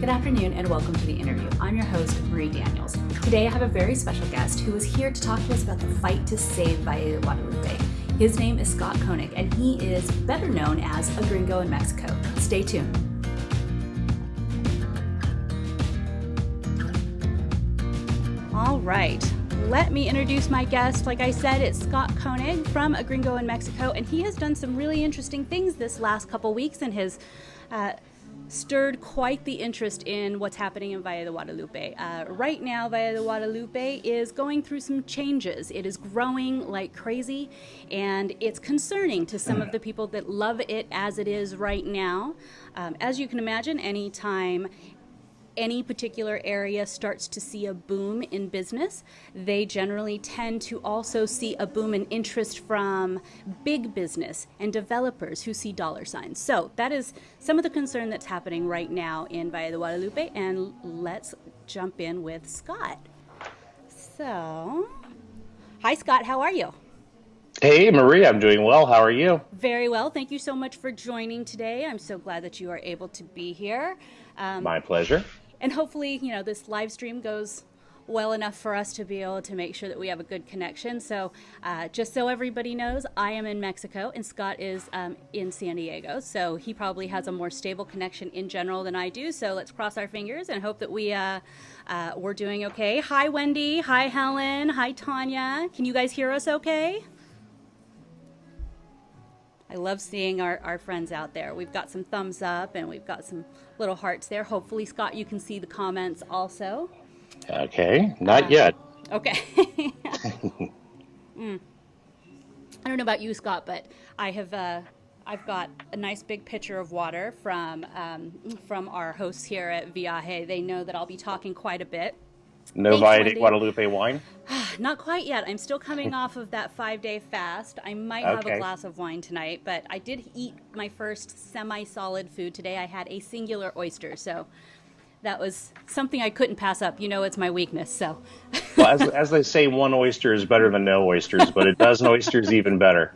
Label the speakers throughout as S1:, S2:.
S1: Good afternoon and welcome to the interview. I'm your host, Marie Daniels. Today I have a very special guest who is here to talk to us about the fight to save Valle de Guadalupe. His name is Scott Koenig and he is better known as a gringo in Mexico. Stay tuned. All right, let me introduce my guest. Like I said, it's Scott Koenig from A Gringo in Mexico, and he has done some really interesting things this last couple weeks and his uh, stirred quite the interest in what's happening in Valle de Guadalupe. Uh, right now, Valle de Guadalupe is going through some changes. It is growing like crazy, and it's concerning to some of the people that love it as it is right now. Um, as you can imagine, anytime any particular area starts to see a boom in business, they generally tend to also see a boom in interest from big business and developers who see dollar signs. So that is some of the concern that's happening right now in Valle de Guadalupe. And let's jump in with Scott. So, hi, Scott. How are you?
S2: Hey, Marie, I'm doing well. How are you?
S1: Very well. Thank you so much for joining today. I'm so glad that you are able to be here.
S2: Um, My pleasure
S1: and hopefully, you know, this live stream goes well enough for us to be able to make sure that we have a good connection. So, uh, just so everybody knows, I am in Mexico and Scott is um, in San Diego. So, he probably has a more stable connection in general than I do. So, let's cross our fingers and hope that we, uh, uh, we're doing okay. Hi, Wendy. Hi, Helen. Hi, Tanya. Can you guys hear us okay? I love seeing our, our friends out there. We've got some thumbs up and we've got some little hearts there. Hopefully, Scott, you can see the comments also.
S2: Okay, not uh, yet.
S1: Okay. mm. I don't know about you, Scott, but I have uh, I've got a nice big pitcher of water from um, from our hosts here at Viaje. They know that I'll be talking quite a bit.
S2: No Valle de Guadalupe wine?
S1: Not quite yet. I'm still coming off of that five day fast. I might have a glass of wine tonight, but I did eat my first semi solid food today. I had a singular oyster, so that was something I couldn't pass up. You know, it's my weakness. So,
S2: well, as, as they say, one oyster is better than no oysters, but a dozen oysters even better.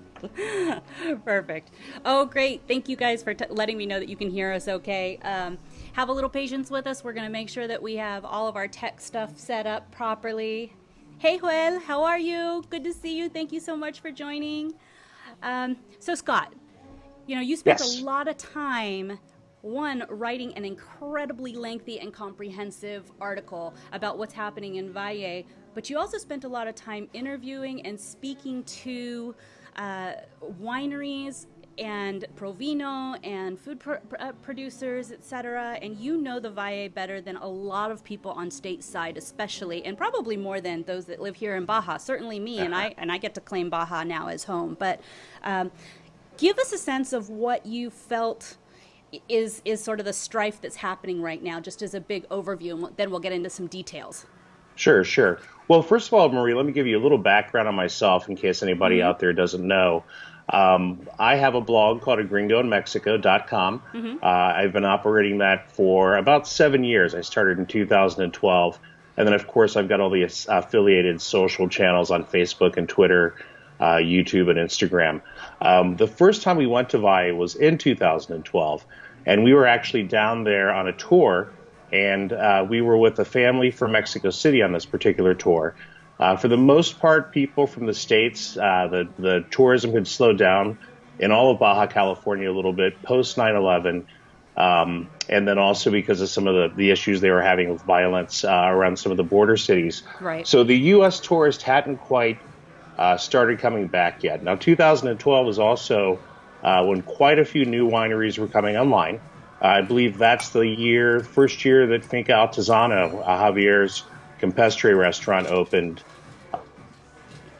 S1: Perfect. Oh, great. Thank you guys for t- letting me know that you can hear us okay. Um, have a little patience with us. We're going to make sure that we have all of our tech stuff set up properly. Hey, Joel, how are you? Good to see you. Thank you so much for joining. Um, so, Scott, you know, you spent yes. a lot of time one, writing an incredibly lengthy and comprehensive article about what's happening in Valle, but you also spent a lot of time interviewing and speaking to uh, wineries and Provino and food pr- uh, producers, etc. And you know the Valle better than a lot of people on stateside, especially, and probably more than those that live here in Baja. Certainly me, and I and I get to claim Baja now as home. But um, give us a sense of what you felt is is sort of the strife that's happening right now, just as a big overview, and then we'll get into some details.
S2: Sure, sure. Well, first of all, Marie, let me give you a little background on myself in case anybody mm-hmm. out there doesn't know. Um, I have a blog called agringoinmexico.com. Mm-hmm. Uh, I've been operating that for about seven years. I started in 2012. And then, of course, I've got all the affiliated social channels on Facebook and Twitter, uh, YouTube, and Instagram. Um, the first time we went to Valle was in 2012. And we were actually down there on a tour. And uh, we were with a family from Mexico City on this particular tour. Uh, for the most part, people from the states, uh, the the tourism had slowed down in all of Baja California a little bit post 9/11, um, and then also because of some of the, the issues they were having with violence uh, around some of the border cities.
S1: Right.
S2: So the U.S. tourist hadn't quite uh, started coming back yet. Now 2012 was also uh, when quite a few new wineries were coming online. I believe that's the year, first year that Finca Altozano, uh, Javier's Campestre restaurant opened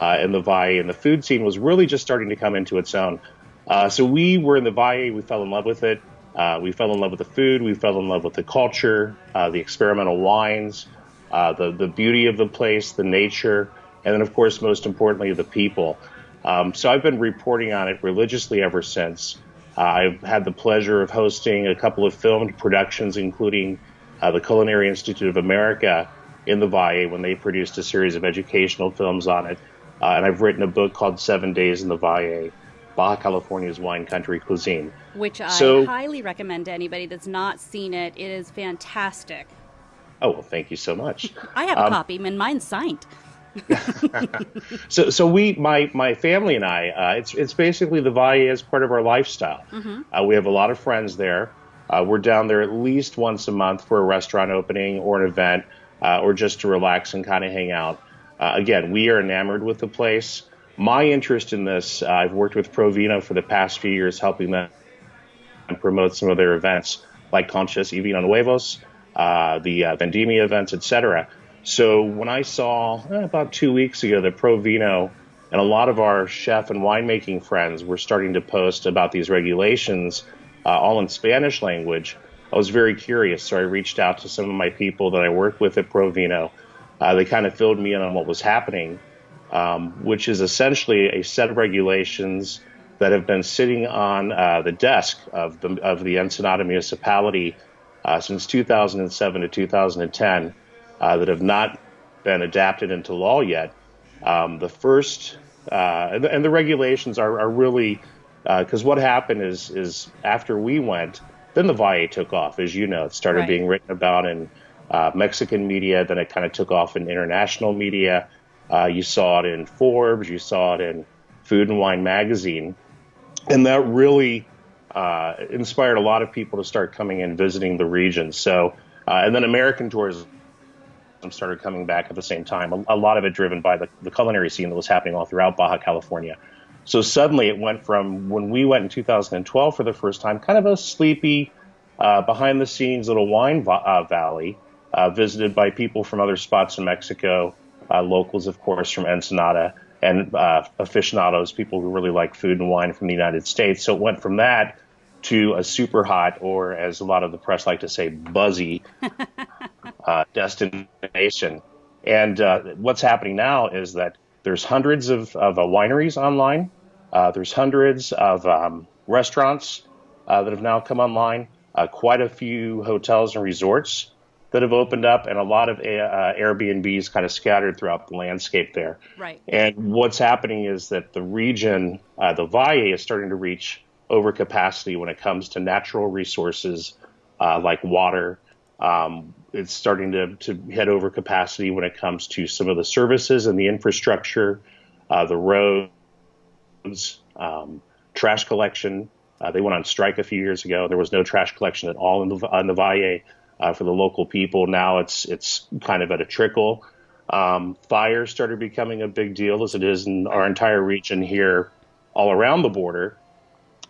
S2: uh, in the Valle, and the food scene was really just starting to come into its own. Uh, so we were in the Valle, we fell in love with it. Uh, we fell in love with the food, we fell in love with the culture, uh, the experimental wines, uh, the the beauty of the place, the nature, and then of course most importantly the people. Um, so I've been reporting on it religiously ever since. Uh, I've had the pleasure of hosting a couple of filmed productions, including the Culinary Institute of America in the Valle when they produced a series of educational films on it. Uh, and I've written a book called Seven Days in the Valle. Baja California's wine country cuisine.
S1: Which I so, highly recommend to anybody that's not seen it. It is fantastic.
S2: Oh, well, thank you so much.
S1: I have a um, copy, and mine's signed.
S2: so, so we, my my family and I, uh, it's it's basically the Valle as part of our lifestyle. Mm-hmm. Uh, we have a lot of friends there. Uh, we're down there at least once a month for a restaurant opening or an event, uh, or just to relax and kind of hang out. Uh, again, we are enamored with the place. My interest in this, uh, I've worked with Provino for the past few years, helping them promote some of their events like Conscious y Vino Nuevos, the Vendimia events, etc. So when I saw eh, about two weeks ago that Provino and a lot of our chef and winemaking friends were starting to post about these regulations, uh, all in Spanish language, I was very curious. So I reached out to some of my people that I work with at Provino. Uh, they kind of filled me in on what was happening, um, which is essentially a set of regulations that have been sitting on uh, the desk of the of the Ensenada municipality uh, since 2007 to 2010 uh, that have not been adapted into law yet. Um, the first, uh, and, the, and, the, regulations are, are really, because uh, what happened is, is after we went, then the Valle took off. As you know, it started right. being written about in uh, Mexican media, then it kind of took off in international media. Uh, you saw it in Forbes, you saw it in Food and Wine magazine, and that really uh, inspired a lot of people to start coming and visiting the region. So, and then American tourism started coming back at the same time. A, a lot of it driven by the, the, culinary scene that was happening all throughout Baja California. So suddenly it went from when we went in 2012 for the first time, kind of a sleepy, uh, behind the scenes little wine uh, valley, uh, visited by people from other spots in Mexico, uh, locals, of course, from Ensenada, and uh, aficionados, people who really like food and wine from the United States. So it went from that to a super hot, or as a lot of the press like to say, buzzy uh, destination. And uh, what's happening now is that there's hundreds of, of uh, wineries online. Uh, there's hundreds of um, restaurants uh, that have now come online. Uh, quite a few hotels and resorts that have opened up, and a lot of Airbnbs kind of scattered throughout the landscape there.
S1: Right.
S2: And what's happening is that the region, the Valle, is starting to reach overcapacity when it comes to natural resources like water, um, it's starting to, to head over capacity when it comes to some of the services and the infrastructure, uh, the roads, um, trash collection. Uh, they went on strike a few years ago. There was no trash collection at all in the, in the Valle uh, for the local people. Now it's it's kind of at a trickle. Um, fire started becoming a big deal as it is in our entire region here, all around the border.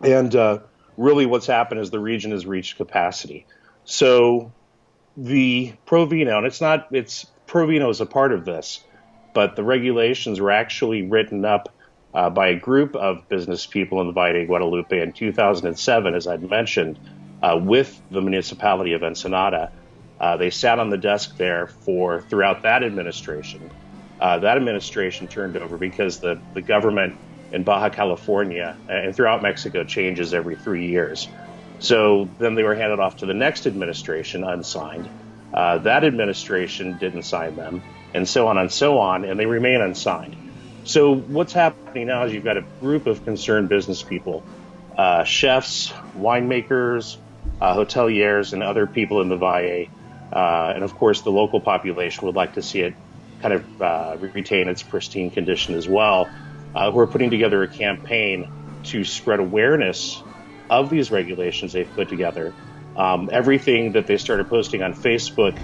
S2: And uh, really, what's happened is the region has reached capacity. So the Provino, and it's not, it's Provino is a part of this, but the regulations were actually written up uh, by a group of business people in the Valle de Guadalupe in 2007, as I'd mentioned, uh, with the municipality of Ensenada. Uh, they sat on the desk there for throughout that administration. Uh, that administration turned over because the, the government in Baja California and throughout Mexico changes every three years. So then they were handed off to the next administration unsigned. Uh, that administration didn't sign them, and so on and so on, and they remain unsigned. So what's happening now is you've got a group of concerned business people, uh, chefs, winemakers, uh, hoteliers, and other people in the Valle, uh, and of course the local population would like to see it kind of uh, retain its pristine condition as well. Uh, who are putting together a campaign to spread awareness of these regulations they've put together. Um, everything that they started posting on Facebook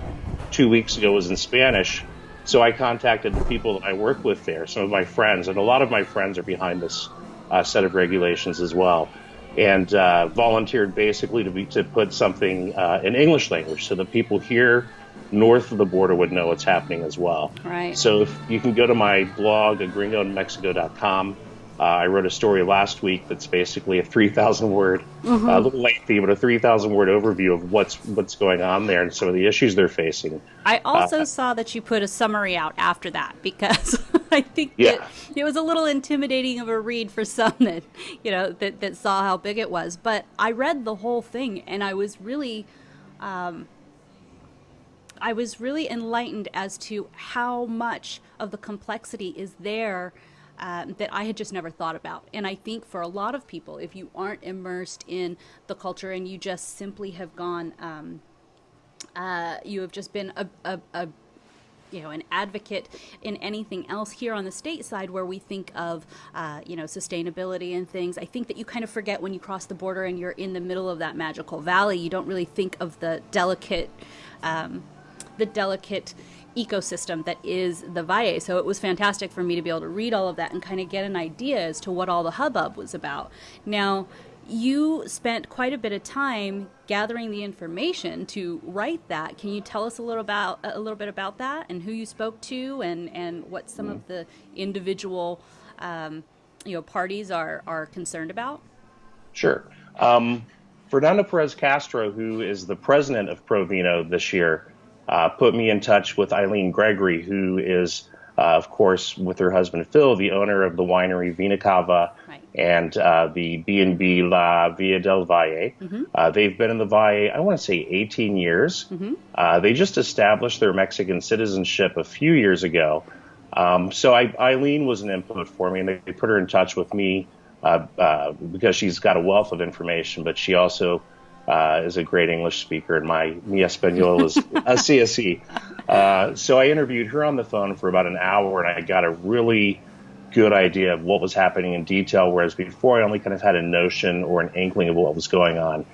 S2: two weeks ago was in Spanish. So I contacted the people that I work with there, some of my friends, and a lot of my friends are behind this uh, set of regulations as well, and uh, volunteered basically to be to put something uh, in English language so that people here north of the border would know what's happening as well.
S1: Right.
S2: So if you can go to my blog at gringoinmexico.com uh, I wrote a story last week that's basically a 3,000 word, mm-hmm. uh, a little lengthy, but a 3,000 word overview of what's what's going on there and some of the issues they're facing.
S1: I also uh, saw that you put a summary out after that because I think yeah. it was a little intimidating of a read for some that you know that, that saw how big it was. But I read the whole thing and I was really. Um, I was really enlightened as to how much of the complexity is there um, that I had just never thought about. And I think for a lot of people, if you aren't immersed in the culture and you just simply have gone, um, uh, you have just been a, a, a you know an advocate in anything else here on the state side where we think of uh, you know sustainability and things i think that you kind of forget when you cross the border and you're in the middle of that magical valley you don't really think of the delicate um, the delicate ecosystem that is the Valle. So it was fantastic for me to be able to read all of that and kind of get an idea as to what all the hubbub was about. Now, you spent quite a bit of time gathering the information to write that. Can you tell us a little about a little bit about that and who you spoke to and and what some mm. of the individual um, you know parties are are concerned about?
S2: Sure. Um, Fernando Perez Castro, who is the president of Provino this year, uh, put me in touch with Eileen Gregory, who is, uh, of course, with her husband Phil, the owner of the winery Vena Cava right. and uh, the B&B La Villa del Valle. Mm-hmm. Uh, they've been in the Valle, I want to say 18 years. Mm-hmm. Uh, they just established their Mexican citizenship a few years ago. Um, so I, Eileen was an input for me, and they, they put her in touch with me uh, because she's got a wealth of information, but she also uh, is a great English speaker, and my mi español is así así. Uh, so I interviewed her on the phone for about an hour, and I got a really good idea of what was happening in detail, whereas before I only kind of had a notion or an inkling of what was going on.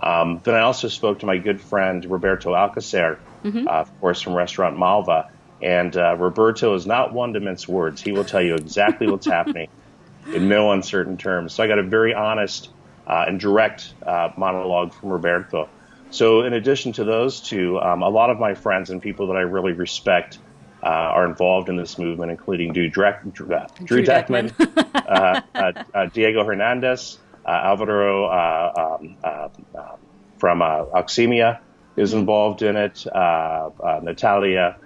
S2: Um, then I also spoke to my good friend Roberto Alcocer, mm-hmm. uh, of course, from Restaurant Malva. And uh, Roberto is not one to mince words. He will tell you exactly what's happening in no uncertain terms. So I got a very honest uh, and direct uh, monologue from Roberto. So, in addition to those two, um, a lot of my friends and people that I really respect uh, are involved in this movement, including Drew, Drew, Drew Deckman, uh, uh, uh, Diego Hernandez, Alvaro um, from Oxemia is involved in it, Natalia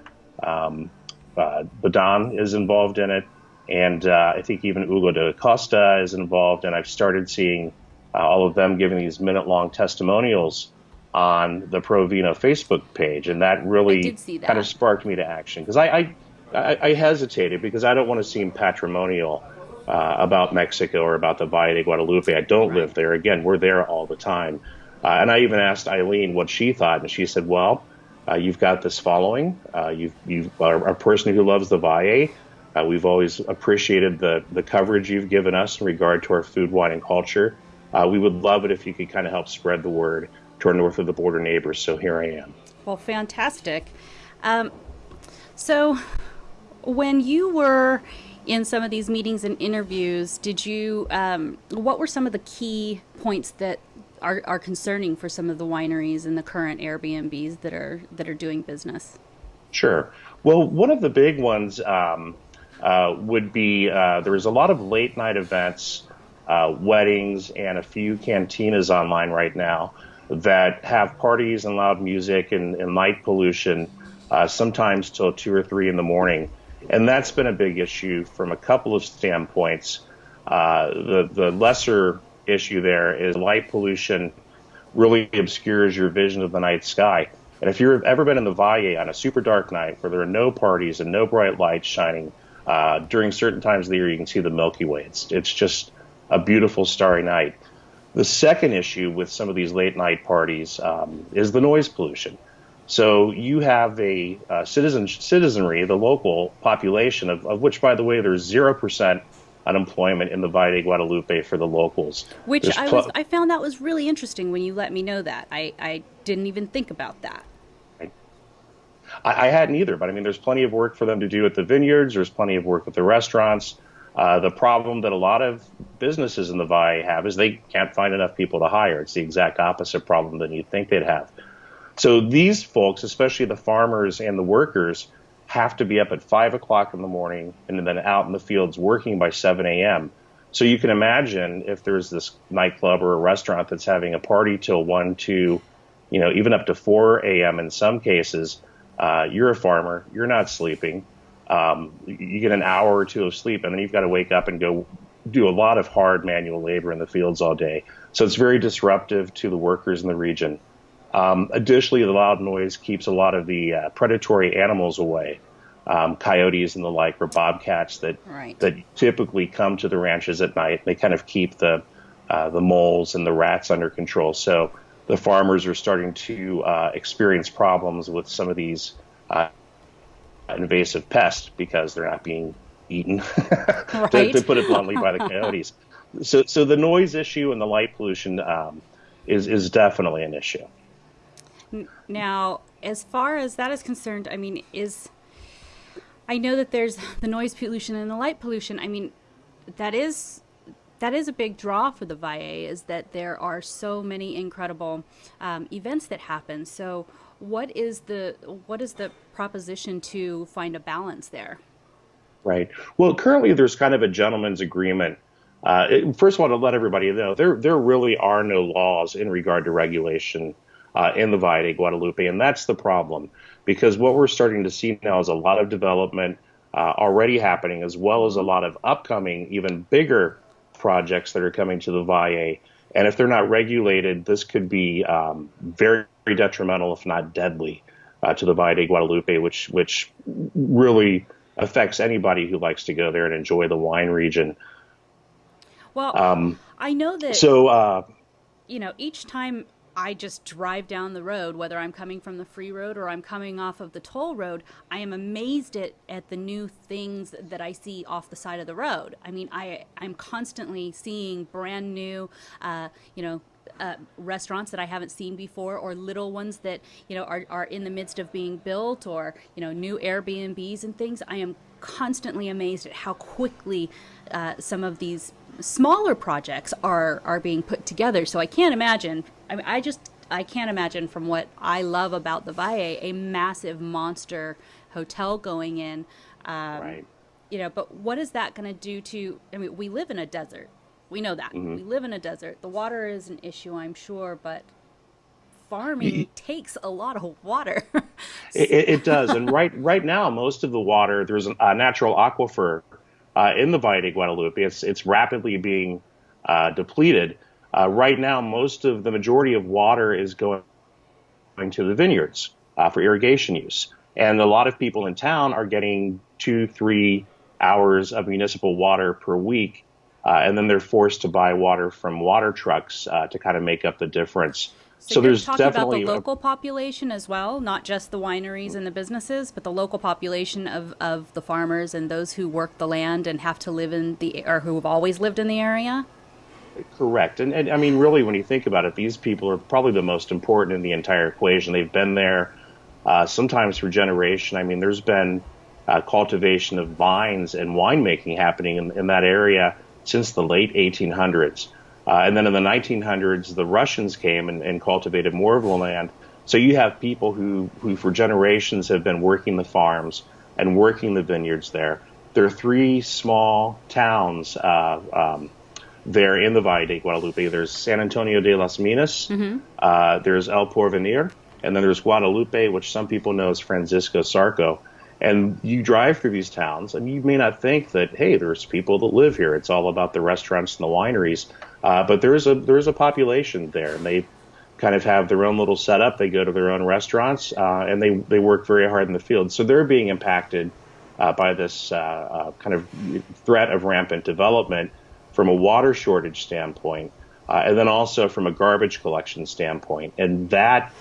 S2: um, Badan is involved in it, and I think even Hugo D'Acosta is involved, and I've started seeing uh, all of them giving these minute long testimonials on the Provino Facebook page, and that really
S1: that.
S2: kind of sparked me to action because I, I, I, I hesitated because I don't want to seem patrimonial uh, about Mexico or about the Valle de Guadalupe. I don't right. live there. Again, we're there all the time, uh, and I even asked Eileen what she thought, and she said, "Well, uh, you've got this following. Uh, you you are a person who loves the Valle." Uh, we've always appreciated the, the coverage you've given us in regard to our food, wine, and culture. Uh, we would love it if you could kind of help spread the word to our north of the border neighbors. So here I am.
S1: Well, fantastic. Um, so, when you were in some of these meetings and interviews, did you? Um, what were some of the key points that are, are concerning for some of the wineries and the current Airbnbs that are that are doing business?
S2: Sure. Well, one of the big ones um, uh, would be uh, there was a lot of late night events uh, weddings, and a few cantinas online right now that have parties and loud music and, and light pollution, uh, sometimes till two or three in the morning. And that's been a big issue from a couple of standpoints. Uh, the, the lesser issue there is light pollution really obscures your vision of the night sky. And if you've ever been in the Valle on a super dark night where there are no parties and no bright lights shining, uh, during certain times of the year, you can see the Milky Way. It's, it's just a beautiful starry night. The second issue with some of these late night parties um, is the noise pollution. So you have a uh, citizen citizenry, the local population, of, of, which, by the way, there's zero percent unemployment in the Valle de Guadalupe for the locals.
S1: Which I was, I found that was really interesting when you let me know that. I, I didn't even think about that.
S2: I, I hadn't either, but I mean, there's plenty of work for them to do at the vineyards. There's plenty of work at the restaurants. Uh, the problem that a lot of businesses in the Valle have is they can't find enough people to hire. It's the exact opposite problem than you'd think they'd have. So these folks, especially the farmers and the workers, have to be up at five o'clock in the morning and then out in the fields working by 7 a.m. So you can imagine if there's this nightclub or a restaurant that's having a party till 1, 2, you know, even up to 4 a.m. in some cases, uh, you're a farmer, you're not sleeping um, you get an hour or two of sleep, and then you've got to wake up and go do a lot of hard manual labor in the fields all day. So it's very disruptive to the workers in the region. Um, additionally, the loud noise keeps a lot of the uh, predatory animals away. um, coyotes and the like, or bobcats that
S1: right.
S2: that typically come to the ranches at night. They kind of keep the uh, the moles and the rats under control. So the farmers are starting to uh, experience problems with some of these uh, invasive pest because they're not being eaten, right. to, to, put it bluntly, by the coyotes. So, so the noise issue and the light pollution um, is is definitely an issue.
S1: Now, as far as that is concerned, I mean, is I know that there's the noise pollution and the light pollution. I mean, that is that is a big draw for the Valle is that there are so many incredible um, events that happen. So, what is the what is the proposition to find a balance there?
S2: Right. Well, currently there's kind of a gentleman's agreement. Uh, it, first of all, to let everybody know, there there really are no laws in regard to regulation uh, in the Valle de Guadalupe, and that's the problem because what we're starting to see now is a lot of development uh, already happening, as well as a lot of upcoming, even bigger projects that are coming to the Valle. And if they're not regulated, this could be um, very, very detrimental, if not deadly, uh, to the Valle de Guadalupe, which which really affects anybody who likes to go there and enjoy the wine region.
S1: Well, um, I know that.
S2: So, uh,
S1: you know, each time I just drive down the road, whether I'm coming from the free road or I'm coming off of the toll road, I am amazed at, at the new things that I see off the side of the road. I mean, I, I'm constantly seeing brand new, uh, you know, uh, restaurants that I haven't seen before, or little ones that you know are, are in the midst of being built, or you know new Airbnbs and things. I am constantly amazed at how quickly uh, some of these smaller projects are are being put together. So I can't imagine. I mean, I just I can't imagine from what I love about the Valle a massive monster hotel going in.
S2: Um, right.
S1: You know, but what is that going to do to? I mean, we live in a desert. We know that. Mm-hmm. We live in a desert. The water is an issue, I'm sure, but farming takes a lot of water.
S2: it, it, does, and right right now, most of the water there's a natural aquifer uh, in the Valle de Guadalupe. It's it's rapidly being uh, depleted. Uh, right now, most of the majority of water is going to the vineyards uh, for irrigation use, and a lot of people in town are getting two, three hours of municipal water per week, uh, and then they're forced to buy water from water trucks uh, to kind of make up the difference.
S1: So, so there's talking definitely about the local a, population as well, not just the wineries and the businesses, but the local population of, of the farmers and those who work the land and have to live in the or who have always lived in the area.
S2: Correct, and, and I mean, really, when you think about it, these people are probably the most important in the entire equation. They've been there uh, sometimes for generation. I mean, there's been uh, cultivation of vines and winemaking happening in, in that area since the late 1800s. Uh, and then in the 1900s, the Russians came and, and, cultivated more of the land. So you have people who, who for generations have been working the farms and working the vineyards there. There are three small towns uh, um, there in the Valle de Guadalupe. There's San Antonio de las Minas, mm-hmm. uh, there's El Porvenir, and then there's Guadalupe, which some people know as Francisco Zarco. And you drive through these towns, and you may not think that, hey, there's people that live here. It's all about the restaurants and the wineries. Uh, but there is a there is a population there, and they kind of have their own little setup. They go to their own restaurants, uh, and they they work very hard in the field. So they're being impacted uh, by this uh, uh, kind of threat of rampant development from a water shortage standpoint, uh, and then also from a garbage collection standpoint, and that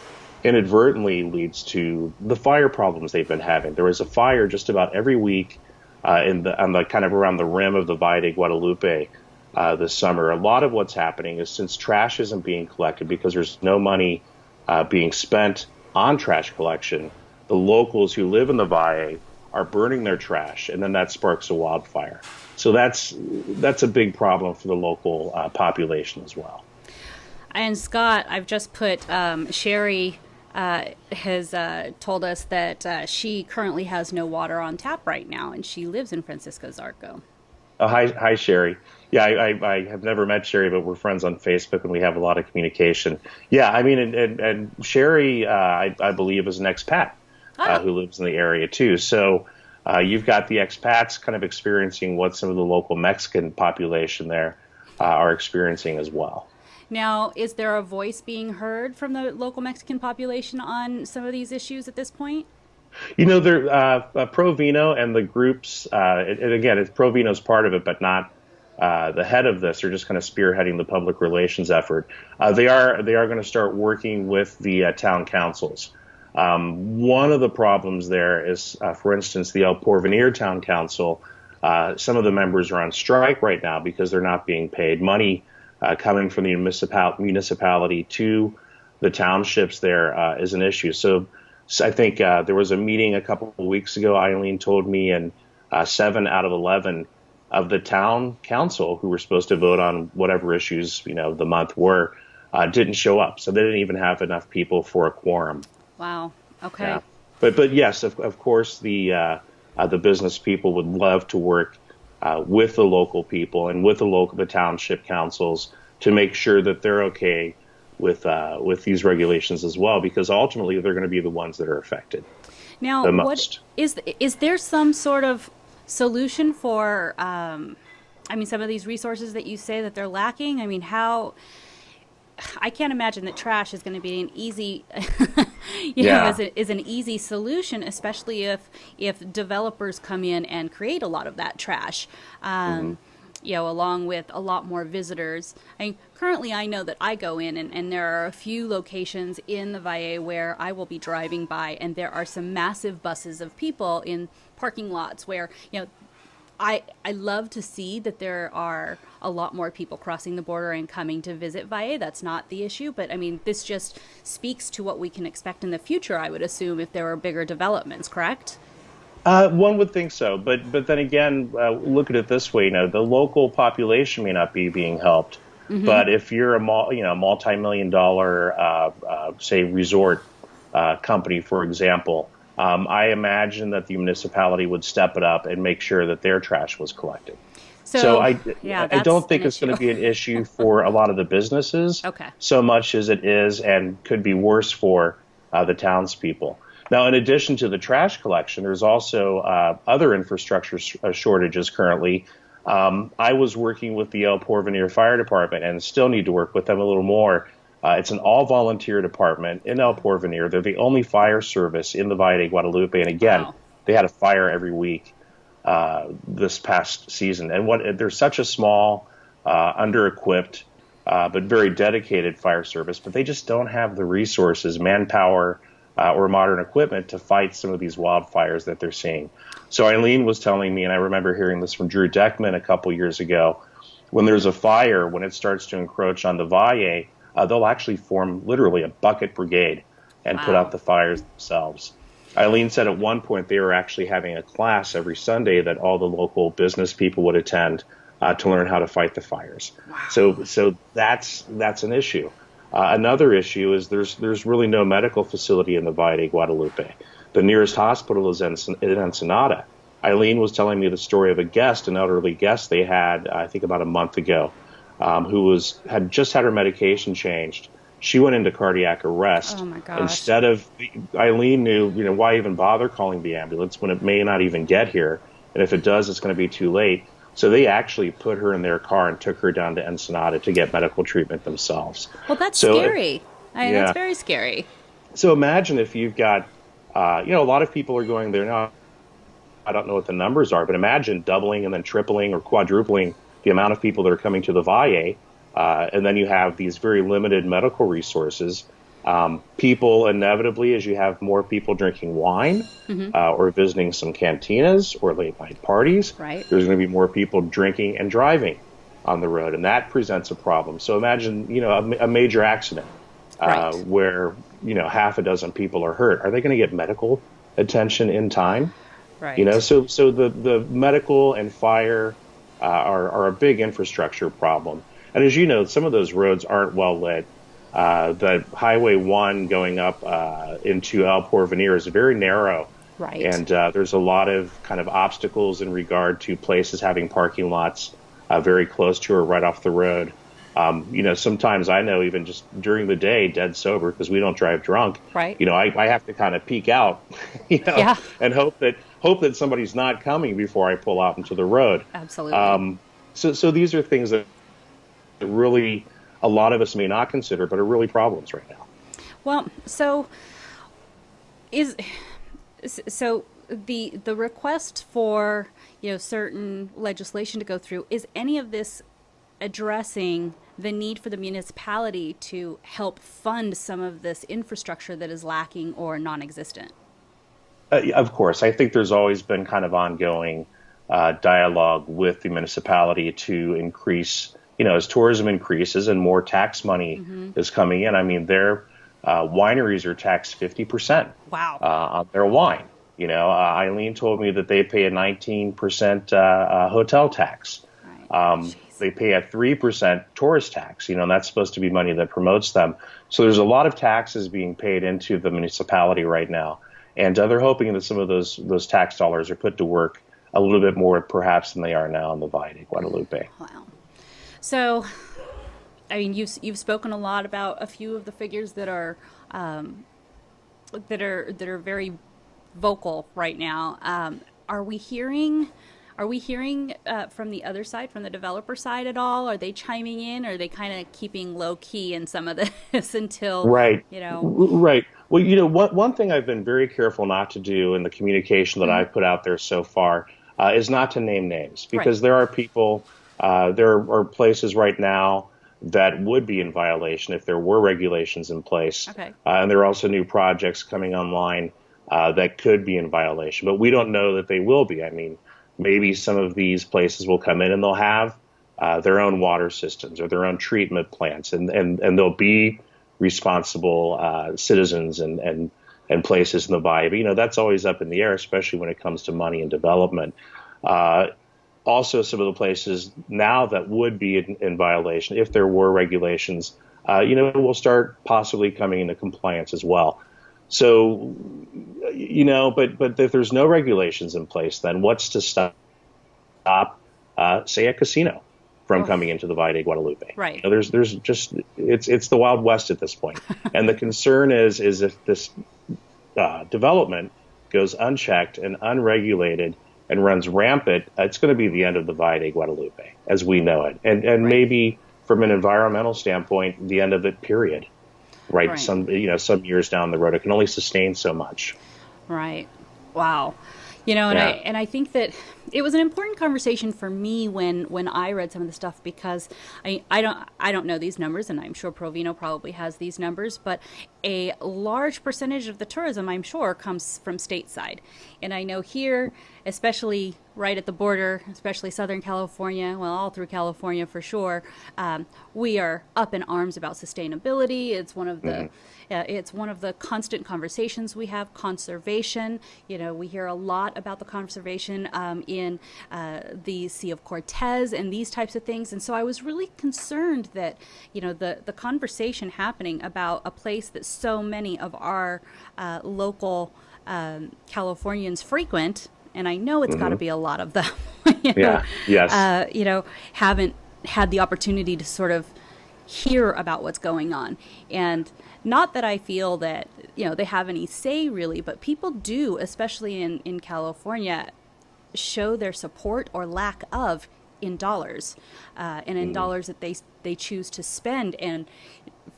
S2: inadvertently leads to the fire problems they've been having. There was a fire just about every week in the on the kind of around the rim of the Valle de Guadalupe uh, this summer. A lot of what's happening is since trash isn't being collected because there's no money uh, being spent on trash collection, the locals who live in the Valle are burning their trash, and then that sparks a wildfire. So that's that's a big problem for the local uh, population as well.
S1: And Scott, I've just put um, Sherry. Uh, has uh, told us that uh, she currently has no water on tap right now, and she lives in Francisco Zarco.
S2: Oh, hi, hi, Sherry. Yeah, I, I, I, have never met Sherry, but we're friends on Facebook and we have a lot of communication. Yeah, I mean, and, and, and Sherry, uh, I, I, believe, is an expat uh, who lives in the area too. So uh, you've got the expats kind of experiencing what some of the local Mexican population there uh, are experiencing as well.
S1: Now, is there a voice being heard from the local Mexican population on some of these issues at this point?
S2: You know, there uh, uh, Provino and the groups, uh, it, it, again, it's Provino's part of it, but not uh, the head of this. They're just kind of spearheading the public relations effort. Uh, they are they are going to start working with the uh, town councils. Um, one of the problems there is, for instance, the El Porvenir Town Council. some of the members are on strike right now because they're not being paid money coming from the municipal- municipality to the townships. There is an issue. So so I think uh, there was a meeting a couple of weeks ago. Eileen told me, and uh, seven out of eleven of the town council who were supposed to vote on whatever issues you know the month were uh, didn't show up. So they didn't even have enough people for a quorum.
S1: Wow. Okay.
S2: Yeah. But but yes, of, of course the uh, uh, the business people would love to work uh, with the local people and with the local the township councils to make sure that they're okay with uh, with these regulations as well, because ultimately they're going to be the ones that are affected.
S1: Now, what is is there some sort of solution for? Um, I mean, some of these resources that you say that they're lacking. I mean, how? I can't imagine that trash is going to be an easy, you yeah. know, is, a, is an easy solution, especially if if developers come in and create a lot of that trash. Um, mm-hmm you know, along with a lot more visitors. I mean, currently I know that I go in and, and there are a few locations in the Valle where I will be driving by and there are some massive buses of people in parking lots where, you know, I, I love to see that there are a lot more people crossing the border and coming to visit Valle. That's not the issue, but I mean, this just speaks to what we can expect in the future, I would assume, if there are bigger developments, correct?
S2: Uh, one would think so, but but then again, uh, look at it this way: you know, the local population may not be being helped, mm-hmm. but if you're a you know multi-million dollar, uh, uh say, resort uh, company, for example, um, I imagine that the municipality would step it up and make sure that their trash was collected. So, so I yeah, I don't think it's going to be an issue for a lot of the businesses,
S1: okay.
S2: so much as it is and could be worse for uh, the townspeople. Now, in addition to the trash collection, there's also uh, other infrastructure sh- uh, shortages currently. Um, I was working with the El Porvenir Fire Department and still need to work with them a little more. Uh, it's an all volunteer department in El Porvenir. They're the only fire service in the Valle de Guadalupe. And again, wow. they had a fire every week uh, this past season. And what they're such a small, uh, under equipped, uh, but very dedicated fire service, but they just don't have the resources, manpower, uh, or modern equipment to fight some of these wildfires that they're seeing. So Eileen was telling me, and I remember hearing this from Drew Deckman a couple years ago, when there's a fire, when it starts to encroach on the Valle, uh, they'll actually form literally a bucket brigade and wow. put out the fires themselves. Eileen said at one point they were actually having a class every Sunday that all the local business people would attend uh, to learn how to fight the fires. Wow. So, so that's that's an issue. Uh, another issue is there's there's really no medical facility in the Valle de Guadalupe. The nearest hospital is in, in Ensenada. Eileen was telling me the story of a guest, an elderly guest they had, I think about a month ago, um, who was had just had her medication changed. She went into cardiac arrest.
S1: Oh my gosh.
S2: Instead of Eileen knew, you know, why even bother calling the ambulance when it may not even get here, and if it does, it's going to be too late. So they actually put her in their car and took her down to Ensenada to get medical treatment themselves.
S1: Well, that's so scary. If, I yeah. that's very scary.
S2: So imagine if you've got, uh, you know, a lot of people are going there now. I don't know what the numbers are, but imagine doubling and then tripling or quadrupling the amount of people that are coming to the Valle, uh, and then you have these very limited medical resources. Um, people inevitably, as you have more people drinking wine mm-hmm. uh, or visiting some cantinas or late night parties,
S1: right.
S2: there's going to be more people drinking and driving on the road, and that presents a problem. So imagine, you know, a, a major accident uh, right. where you know half a dozen people are hurt. Are they going to get medical attention in time?
S1: Right.
S2: You know, so so the the medical and fire uh, are are a big infrastructure problem. And as you know, some of those roads aren't well lit. Uh, the Highway 1 going up uh, into El Porvenir is very narrow.
S1: Right.
S2: And uh, there's a lot of kind of obstacles in regard to places having parking lots uh, very close to or right off the road. Um, you know, sometimes I know even just during the day, dead sober, because we don't drive drunk.
S1: Right.
S2: You know, I, I have to kind of peek out, you know,
S1: yeah.
S2: and hope that hope that somebody's not coming before I pull out into the road.
S1: Absolutely. Um,
S2: so, so these are things that really a lot of us may not consider, but are really problems right now.
S1: Well, so is So the the request for you know certain legislation to go through is any of this addressing the need for the municipality to help fund some of this infrastructure that is lacking or non-existent?
S2: Uh, of course, I think there's always been kind of ongoing uh, dialogue with the municipality to increase, you know, as tourism increases and more tax money mm-hmm. is coming in. I mean, their uh, wineries are taxed 50%.
S1: Wow.
S2: Uh, on their wine. You know, uh, Eileen told me that they pay a 19% uh, hotel tax. Right. Um, they pay a 3% tourist tax, you know, and that's supposed to be money that promotes them. So there's a lot of taxes being paid into the municipality right now. And uh, they're hoping that some of those those tax dollars are put to work a little bit more, perhaps, than they are now in the Valle de Guadalupe.
S1: Wow. So, I mean, you've you've spoken a lot about a few of the figures that are um, that are that are very vocal right now. Um, are we hearing? Are we hearing uh, from the other side, from the developer side at all? Are they chiming in? Or are they kind of keeping low key in some of this until
S2: right?
S1: You know,
S2: right. Well, you know, one, one thing I've been very careful not to do in the communication that mm-hmm. I've put out there so far uh, is not to name names because right. there are people, uh, there are places right now that would be in violation if there were regulations in place.
S1: Okay.
S2: Uh, and there are also new projects coming online uh, that could be in violation, but we don't know that they will be. I mean, maybe some of these places will come in and they'll have uh, their own water systems or their own treatment plants, and, and, and they'll be responsible uh, citizens and, and and places in the Valle. But you know that's always up in the air, especially when it comes to money and development. Uh, also, some of the places now that would be in, in violation, if there were regulations, uh, you know, will start possibly coming into compliance as well. So, you know, but but if there's no regulations in place, then what's to stop, uh, say, a casino? From oh. coming into the Valle de Guadalupe.
S1: Right.
S2: You know, there's there's just it's it's the Wild West at this point, and the concern is is if this uh, development goes unchecked and unregulated and runs rampant, it's going to be the end of the Valle de Guadalupe as we know it, and and right. maybe from an environmental standpoint, the end of it. Period. Right? right. Some you know some years down the road, it can only sustain so much.
S1: Right. Wow. You know, and yeah. I and I think that it was an important conversation for me when when I read some of the stuff because I I don't I don't know these numbers and I'm sure Provino probably has these numbers, but a large percentage of the tourism I'm sure comes from stateside. And I know here, especially right at the border, especially Southern California, well, all through California for sure, um, we are up in arms about sustainability. It's one of the mm-hmm uh, it's one of the constant conversations we have. Conservation, you know, we hear a lot about the conservation um, in uh, the Sea of Cortez and these types of things. And so I was really concerned that, you know, the the conversation happening about a place that so many of our uh, local um, Californians frequent, and I know it's mm-hmm. got to be a lot of them.
S2: you know, yeah. Yes.
S1: Uh, you know, haven't had the opportunity to sort of hear about what's going on and not that I feel that, you know, they have any say really, but people do, especially in, in California, show their support or lack of in dollars uh, and in mm. dollars that they, they choose to spend. And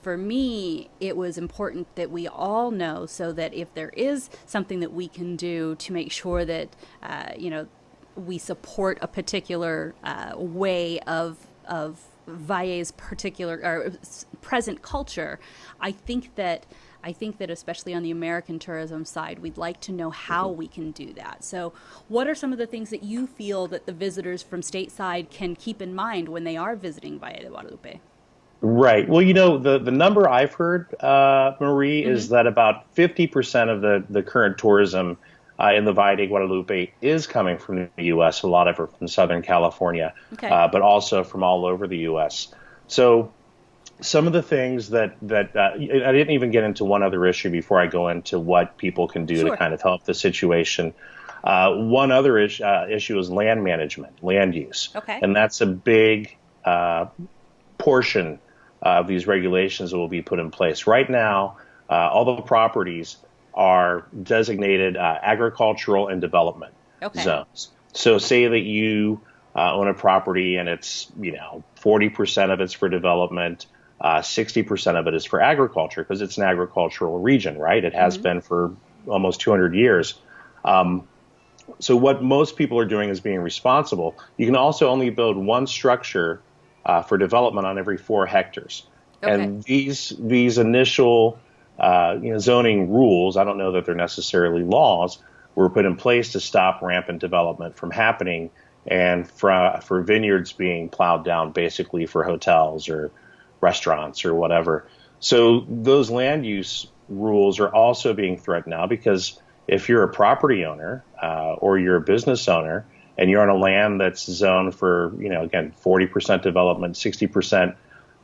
S1: for me, it was important that we all know so that if there is something that we can do to make sure that, uh, you know, we support a particular uh, way of, of Valle's particular or present culture, I think that I think that especially on the American tourism side, we'd like to know how mm-hmm. we can do that. So, what are some of the things that you feel that the visitors from stateside can keep in mind when they are visiting Valle de Guadalupe?
S2: Right. Well, you know, the, the number I've heard, uh, Marie, mm-hmm. is that about 50% of the, the current tourism uh, in the Valle de Guadalupe is coming from the U.S., a lot of it from Southern California,
S1: okay. uh,
S2: but also from all over the U.S. So some of the things that that uh, I didn't even get into one other issue before I go into what people can do
S1: sure.
S2: to kind of help the situation. Uh, one other is, uh, issue is land management, land use,
S1: okay.
S2: and that's a big uh, portion of these regulations that will be put in place. Right now, all the properties are designated uh, agricultural and development
S1: okay.
S2: zones. So, say that you uh, own a property and it's you know 40% of it's for development, uh, 60% of it is for agriculture because it's an agricultural region, right? It has mm-hmm. been for almost 200 years. Um, so what most people are doing is being responsible. You can also only build one structure uh, for development on every four hectares. Okay. And these these initial uh, you know, zoning rules, I don't know that they're necessarily laws, were put in place to stop rampant development from happening and for, for vineyards being plowed down basically for hotels or restaurants or whatever. So those land use rules are also being threatened now because if you're a property owner uh, or you're a business owner and you're on a land that's zoned for, you know, again, 40% development, 60%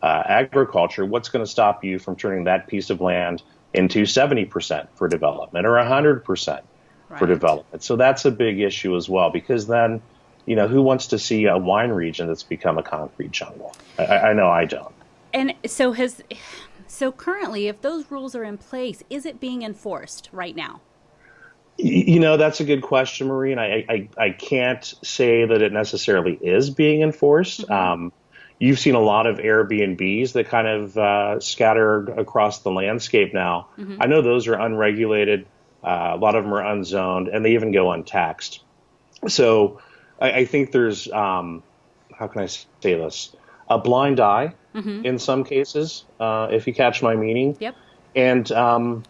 S2: uh, agriculture, what's going to stop you from turning that piece of land into 70% for development or 100% right. for development? So that's a big issue as well because then, you know, who wants to see a wine region that's become a concrete jungle? I, I know I don't.
S1: And so has so currently, if those rules are in place, is it being enforced right now?
S2: You know, that's a good question, Marie, and I, I, I can't say that it necessarily is being enforced. Mm-hmm. Um, you've seen a lot of Airbnbs that kind of uh, scatter across the landscape now. Mm-hmm. I know those are unregulated. Uh, a lot of them are unzoned, and they even go untaxed. So I, I think there's, um, how can I say this, a blind eye mm-hmm. in some cases, uh, if you catch my meaning.
S1: Yep.
S2: And um,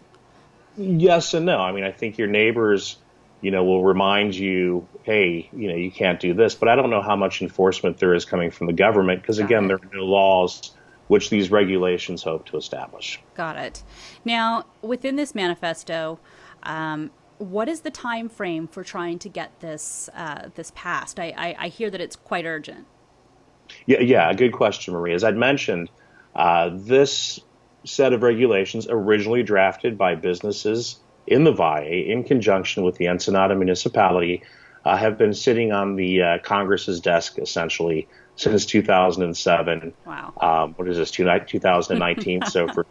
S2: yes and no. I mean, I think your neighbors, you know, will remind you, hey, you know, you can't do this. But I don't know how much enforcement there is coming from the government because, again, there are no laws which these regulations hope to establish.
S1: Got it. Now, within this manifesto, um, what is the time frame for trying to get this uh, this passed? I, I, I, hear that it's quite urgent.
S2: Yeah, yeah, good question, Marie. As I'd mentioned, uh, this set of regulations originally drafted by businesses in the Valle in conjunction with the Ensenada municipality uh, have been sitting on the uh, Congress's desk essentially since 2007.
S1: Wow.
S2: Um, what is this, 2019? so for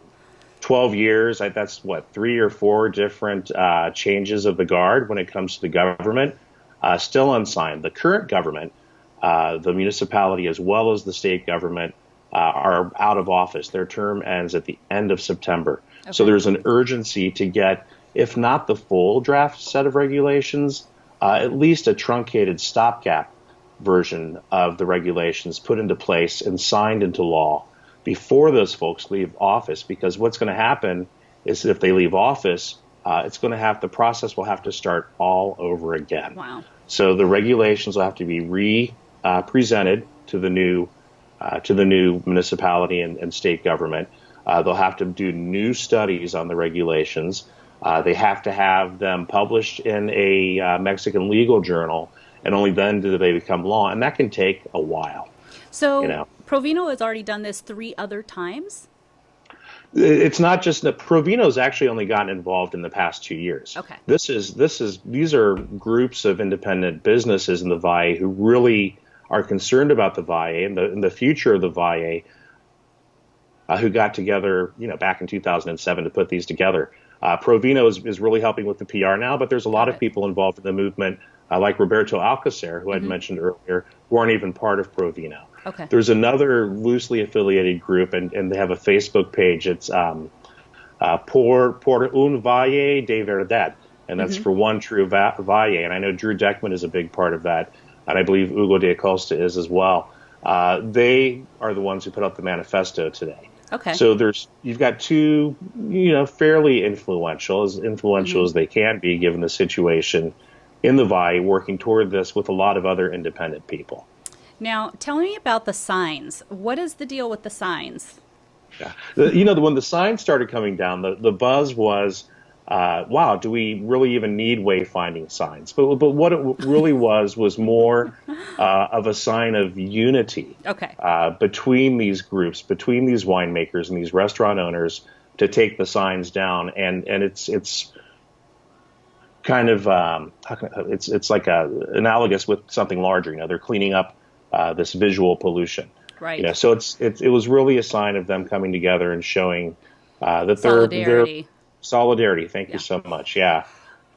S2: 12 years, I, that's what, three or four different uh, changes of the guard when it comes to the government, uh, still unsigned. The current government, uh, the municipality as well as the state government, uh, are out of office. Their term ends at the end of September. Okay. So there's an urgency to get, if not the full draft set of regulations, uh, at least a truncated stopgap version of the regulations put into place and signed into law before those folks leave office. Because what's going to happen is if they leave office, uh, it's going to have the process will have to start all over again.
S1: Wow.
S2: So the regulations will have to be re uh, presented to the new uh, to the new municipality and, and state government. Uh, they'll have to do new studies on the regulations. Uh, they have to have them published in a uh, Mexican legal journal, and only then do they become law. And that can take a while.
S1: So, you know. Provino has already done this three other times.
S2: It's not just that Provino's actually only gotten involved in the past two years.
S1: Okay.
S2: This is this is these are groups of independent businesses in the Valle who really are concerned about the Valle and the, and the future of the Valle, uh, who got together, you know, back in 2007 to put these together. Uh, Provino is, is really helping with the PR now, but there's a lot of people involved in the movement, uh, like Roberto Alcocer, who mm-hmm. I'd mentioned earlier, who aren't even part of Provino.
S1: Okay.
S2: There's another loosely affiliated group, and, and they have a Facebook page. It's um, uh, por, por un Valle de Verdad, and that's mm-hmm. for one true va- Valle. And I know Drew Deckman is a big part of that and I believe Hugo D'Acosta is as well. Uh, they are the ones who put out the manifesto today.
S1: Okay.
S2: So there's you've got two, you know, fairly influential, as influential mm-hmm. as they can be given the situation in the Valle, working toward this with a lot of other independent people.
S1: Now, tell me about the signs. What is the deal with the signs?
S2: Yeah. The, you know, when the signs started coming down, the, the buzz was uh, wow, do we really even need wayfinding signs? But, but what it really was was more uh, of a sign of unity
S1: okay.
S2: uh, between these groups, between these winemakers and these restaurant owners to take the signs down. And, and it's, it's kind of, um, it's, it's like a, analogous with something larger. You know, they're cleaning up uh, this visual pollution.
S1: Right.
S2: You know, so it's, it's, it was really a sign of them coming together and showing uh, that they're, they're Solidarity. Thank yeah. you so much. Yeah.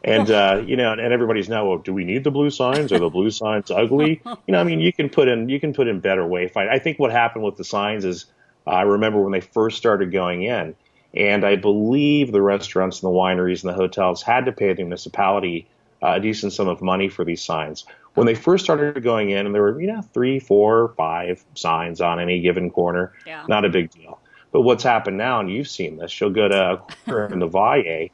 S2: And uh, you know, and everybody's now, well, do we need the blue signs? Are the blue signs ugly? You know, I mean, you can put in you can put in better wayfind. I think what happened with the signs is, uh, I remember when they first started going in, and I believe the restaurants and the wineries and the hotels had to pay the municipality uh, a decent sum of money for these signs. When they first started going in, and there were you know three, four, five signs on any given corner,
S1: Yeah.
S2: not a big deal. But what's happened now, and you've seen this, you'll go to in the Valle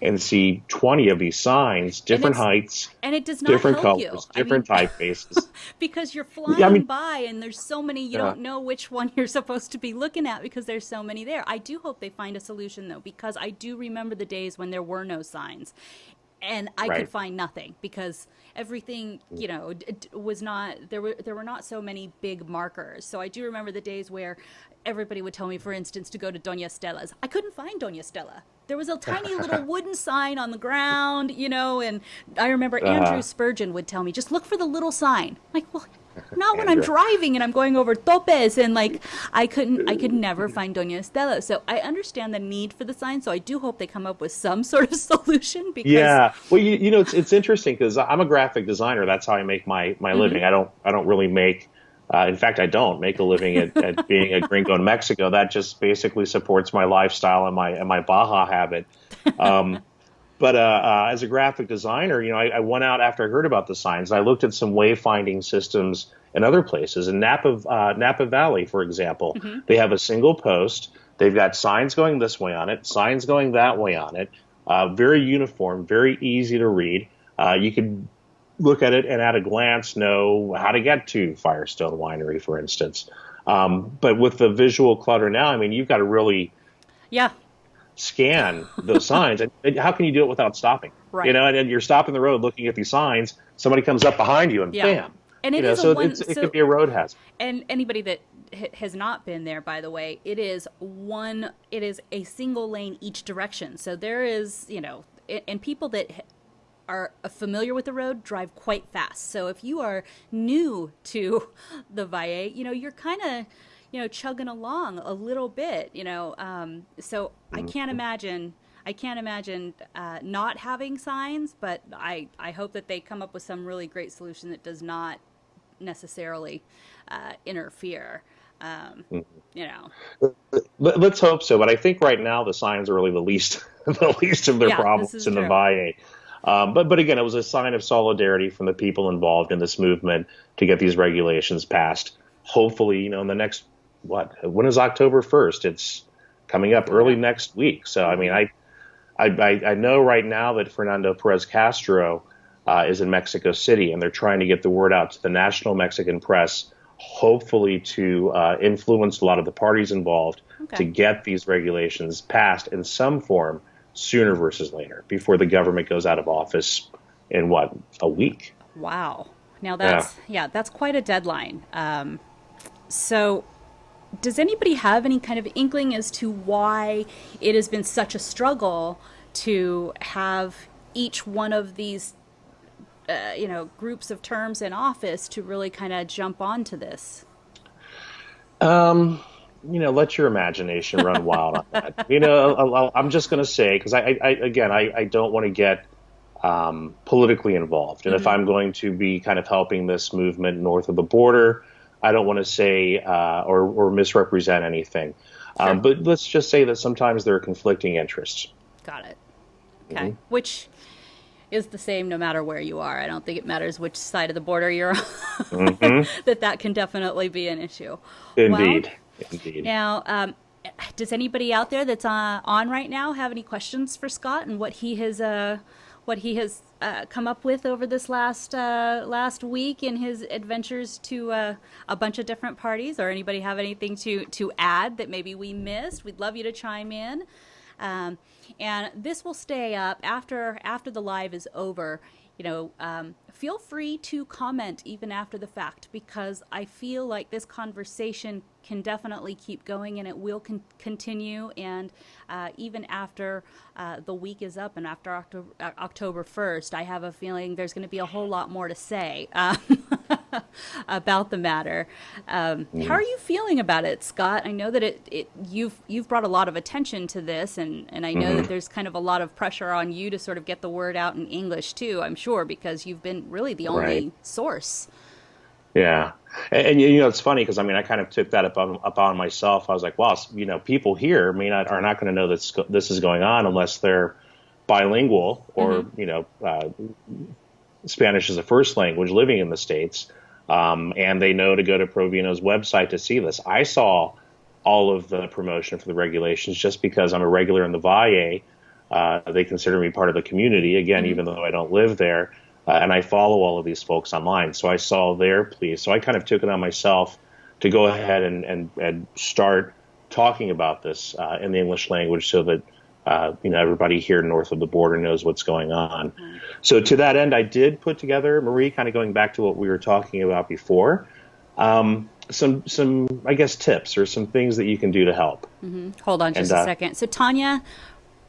S2: and see 20 of these signs, different
S1: it's-
S2: heights,
S1: And it does not
S2: different colors,
S1: you. I
S2: different
S1: mean,
S2: typefaces.
S1: because you're flying
S2: Yeah, I mean-
S1: by and there's so many you
S2: Yeah.
S1: don't know which one you're supposed to be looking at because there's so many there i do hope they find a solution though because i do remember the days when there were no signs and i
S2: Right.
S1: could find nothing because everything you know d- d- was not there were there were not so many big markers. So i do remember the days where everybody would tell me for instance to go to doña estela's. I couldn't find doña stella. There was a tiny little wooden sign on the ground you know and i remember
S2: Uh-huh.
S1: andrew spurgeon would tell me just look for the little sign. Like well not when I'm driving and I'm going over topes and like I couldn't I could never find Doña Estela. So I understand the need for the sign. So I do hope they come up with some sort of solution because
S2: Yeah, well, you, you know, it's it's interesting because I'm a graphic designer. That's how I make my my living. I don't I don't really make. Uh, in fact, I don't make a living at, at being a gringo in Mexico. That just basically supports my lifestyle and my and my Baja habit. Um, but uh, uh, as a graphic designer, you know, I, I went out after I heard about the signs. And I looked at some wayfinding systems in other places. In Napa uh, Napa Valley, for example, they have a single post. They've got signs going this way on it, signs going that way on it. Uh, very uniform, very easy to read. Uh, you could look at it and at a glance know how to get to Firestone Winery, for instance. Um, but with the visual clutter now, I mean, you've got to really
S1: yeah,
S2: scan those signs. And, and how can you do it without stopping?
S1: Right.
S2: You know, and then you're stopping the road looking at these signs. Somebody comes up behind you and
S1: Yeah.
S2: bam.
S1: And it
S2: you know,
S1: a
S2: so
S1: one-
S2: it's, it could be a road hazard.
S1: and anybody that ha- has not been there, by the way, it is one. It is a single lane each direction. So there is you know, and people that. Are familiar with the road, drive quite fast. So if you are new to the Valle, you know you're kind of, you know, chugging along a little bit. You know, um, so I can't imagine I can't imagine uh, not having signs, but I, I hope that they come up with some really great solution that does not necessarily uh, interfere. Um, You know,
S2: Let, let's hope so. But I think right now the signs are really the least the least of their
S1: Yeah,
S2: problems in the
S1: true.
S2: Valle. Um, but but again, it was a sign of solidarity from the people involved in this movement to get these regulations passed. Hopefully, you know, in the next what when is October first? It's coming up early next week. So I mean, I I, I, I know right now that Fernando Perez Castro uh, is in Mexico City, and they're trying to get the word out to the national Mexican press, hopefully to uh, influence a lot of the parties involved
S1: Okay.
S2: to get these regulations passed in some form sooner versus later, before the government goes out of office in what a week.
S1: wow. Now that's yeah, that's quite a deadline. Um, so, does anybody have any kind of inkling as to why it has been such a struggle to have each one of these, uh, you know, groups of terms in office to really kind of jump onto this?
S2: Um, you know, let your imagination run wild on that. You know, I'll- I'm just going to say because I, I, again, I, I don't want to get um, politically involved, and if I'm going to be kind of helping this movement north of the border, I don't want to say uh, or, or misrepresent anything. Um, but let's just say that sometimes there are conflicting interests.
S1: Got it. Okay. Which is the same no matter where you are. I don't think it matters which side of the border you're on. that that can definitely be an issue.
S2: Indeed,
S1: Well,
S2: indeed.
S1: now, um, does anybody out there that's uh, on right now have any questions for Scott and what he has uh, what he has uh, come up with over this last uh, last week in his adventures to uh, a bunch of different parties? Or anybody have anything to to add that maybe we missed? We'd love you to chime in. Um, and this will stay up after after the live is over. You know, um, feel free to comment even after the fact because I feel like this conversation can definitely keep going and it will con- continue. And uh, even after uh, the week is up and after October, uh, October 1st, I have a feeling there's going to be a whole lot more to say. Um, about the matter. Um, How are you feeling about it, Scott? I know that it, it you've you've brought a lot of attention to this, and, and I know that there's kind of a lot of pressure on you to sort of get the word out in English too. I'm sure because you've been really the only
S2: Right.
S1: source.
S2: Yeah, and, and you know it's funny because I mean I kind of took that up on, up on myself. I was like, well, you know, people here may not are not going to know that this is going on unless they're bilingual or you know uh, Spanish as a first language living in the states, um, and they know to go to Provino's website to see this. I saw all of the promotion for the regulations just because I'm a regular in the Valle. Uh, they consider me part of the community again, even though I don't live there, uh, and I follow all of these folks online. So I saw their plea. So I kind of took it on myself to go ahead and and, and start talking about this uh, in the English language so that uh, you know everybody here north of the border knows what's going on. Mm-hmm. So to that end, I did put together Marie, kind of going back to what we were talking about before. Um, some some I guess tips or some things that you can do to help.
S1: Mm-hmm. Hold on just and, a uh, second. So Tanya,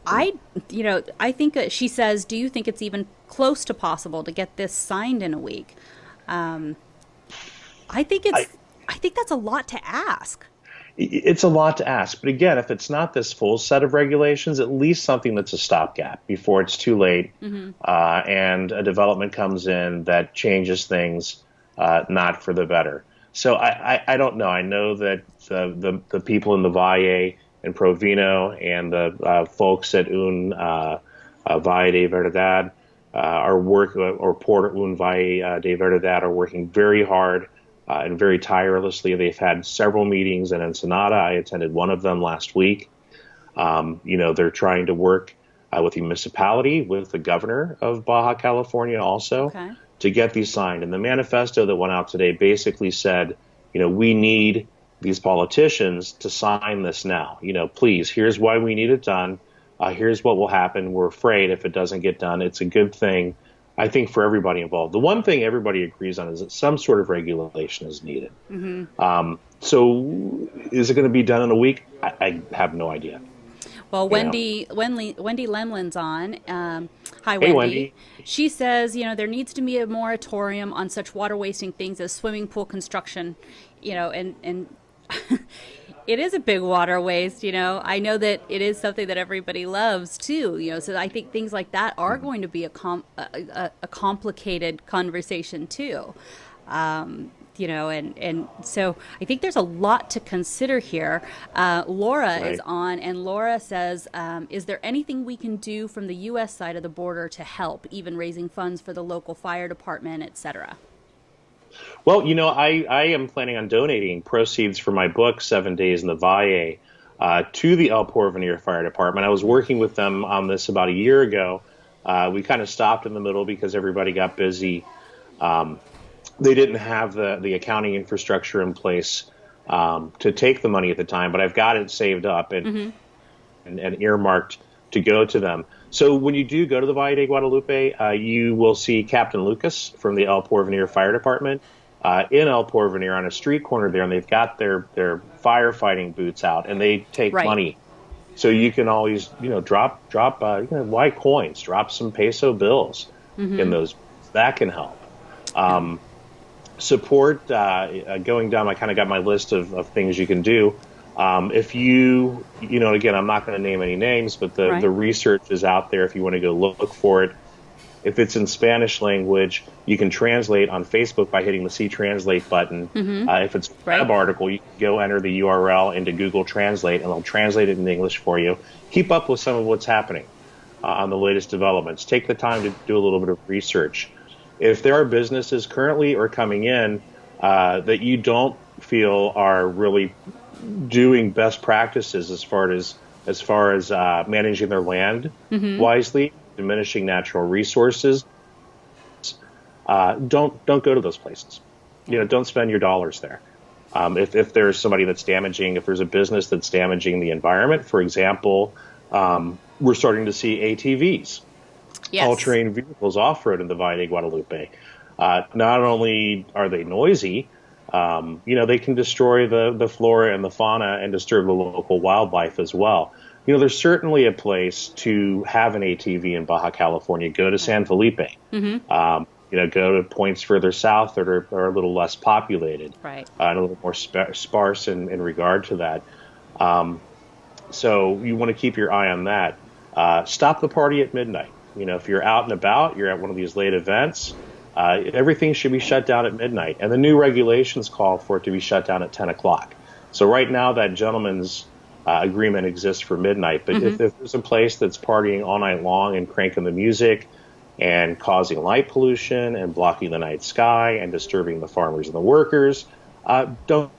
S1: I you know I think she says, do you think it's even close to possible to get this signed in a week? Um, I think it's I, I think that's a lot to ask
S2: it's a lot to ask. But again, if it's not this full set of regulations, at least something that's a stopgap before it's too late mm-hmm. uh, and a development comes in that changes things uh, not for the better. So I, I, I, don't know. I know that the, the, the people in the Valle and Provino and the uh, folks at Un uh, uh, Valle de Verdad uh, are working, or Por Un Valle de Verdad are working very hard uh, and very tirelessly. They've had several meetings in Ensenada. I attended one of them last week. Um, you know, they're trying to work uh, with the municipality, with the governor of Baja California also okay. to get these signed. And the manifesto that went out today basically said, you know, we need these politicians to sign this now. You know, please, here's why we need it done. Uh, here's what will happen. We're afraid if it doesn't get done, it's a good thing I think for everybody involved. The one thing everybody agrees on is that some sort of regulation is needed. Mm-hmm. Um, so, is it going to be done in a week? I, I have no idea.
S1: Well, Wendy, Wendy, Wendy Lemlin's on. Um, hi, Wendy.
S2: Hey, Wendy.
S1: She says, you know, there needs to be a moratorium on such water wasting things as swimming pool construction. You know, and and it is a big water waste, you know. I know that it is something that everybody loves too, you know. So I think things like that are going to be a com- a, a, a complicated conversation too. Um, you know, and, and so I think there's a lot to consider here. Uh, Laura right. is on, and Laura says, um, Is there anything we can do from the U.S. side of the border to help, even raising funds for the local fire department, et cetera?
S2: Well, you know, I, I am planning on donating proceeds for my book, Seven Days in the Valle, uh, to the El Porvenir Fire Department. I was working with them on this about a year ago. Uh, we kind of stopped in the middle because everybody got busy. Um, they didn't have the, the accounting infrastructure in place um, to take the money at the time, but I've got it saved up and, mm-hmm. and, and, earmarked to go to them. So when you do go to the Valle de Guadalupe, uh, you will see Captain Lucas from the El Porvenir Fire Department uh, in El Porvenir on a street corner there, and they've got their their firefighting boots out, and they take right. money. So you can always, you know, drop drop uh, you know, white coins, drop some peso bills mm-hmm. in those. That can help. Um, support uh, uh going down. I kind of got my list of, of things you can do. Um, if you, you know, again, I'm not going to name any names, but the, right. the research is out there if you want to go look for it. If it's in Spanish language, you can translate on Facebook by hitting the See Translate button. Mm-hmm. Uh, if it's a right. web article, you can go enter the URL into Google Translate and they'll translate it in English for you. Keep up with some of what's happening uh, on the latest developments. Take the time to do a little bit of research. If there are businesses currently or coming in uh, that you don't feel are really doing best practices as far as as far as uh, managing their land mm-hmm. wisely, diminishing natural resources, uh, don't don't go to those places. You know, don't spend your dollars there. Um, if, if there's somebody that's damaging, if there's a business that's damaging the environment, for example, um, we're starting to see ATVs, yes. all-terrain vehicles off-road in the Valle de Guadalupe. Uh, not only are they noisy, um, you know, they can destroy the, the flora and the fauna and disturb the local wildlife as well. You know, there's certainly a place to have an ATV in Baja California. Go to San Felipe. Mm-hmm. Um, you know, go to points further south that are, are a little less populated,
S1: right.
S2: uh, and a little more sp- sparse in, in regard to that. Um, so you want to keep your eye on that. Uh, stop the party at midnight. You know, if you're out and about, you're at one of these late events, uh, everything should be shut down at midnight. And the new regulations call for it to be shut down at 10 o'clock. So right now, that gentleman's uh, agreement exists for midnight. But mm-hmm. if, if, there's a place that's partying all night long and cranking the music and causing light pollution and blocking the night sky and disturbing the farmers and the workers, uh, don't,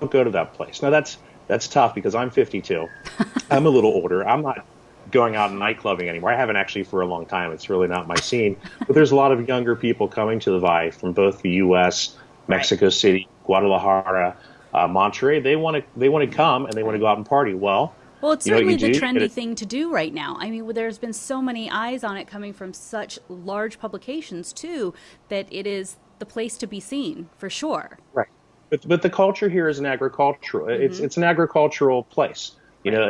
S2: don't go to that place. Now that's that's tough because I'm 52. I'm a little older. I'm not going out and nightclubbing anymore. I haven't actually for a long time. It's really not my scene. But there's a lot of younger people coming to the Valle from both the U.S., Mexico right. City, Guadalajara, uh, Monterrey. They want to they want to come and they want to go out and party. Well.
S1: Well, it's certainly the do? trendy thing to do right now. I mean, there's been so many eyes on it coming from such large publications too that it is the place to be seen for sure.
S2: Right. But, but the culture here is an agricultural. Mm-hmm. It's it's an agricultural place. You know,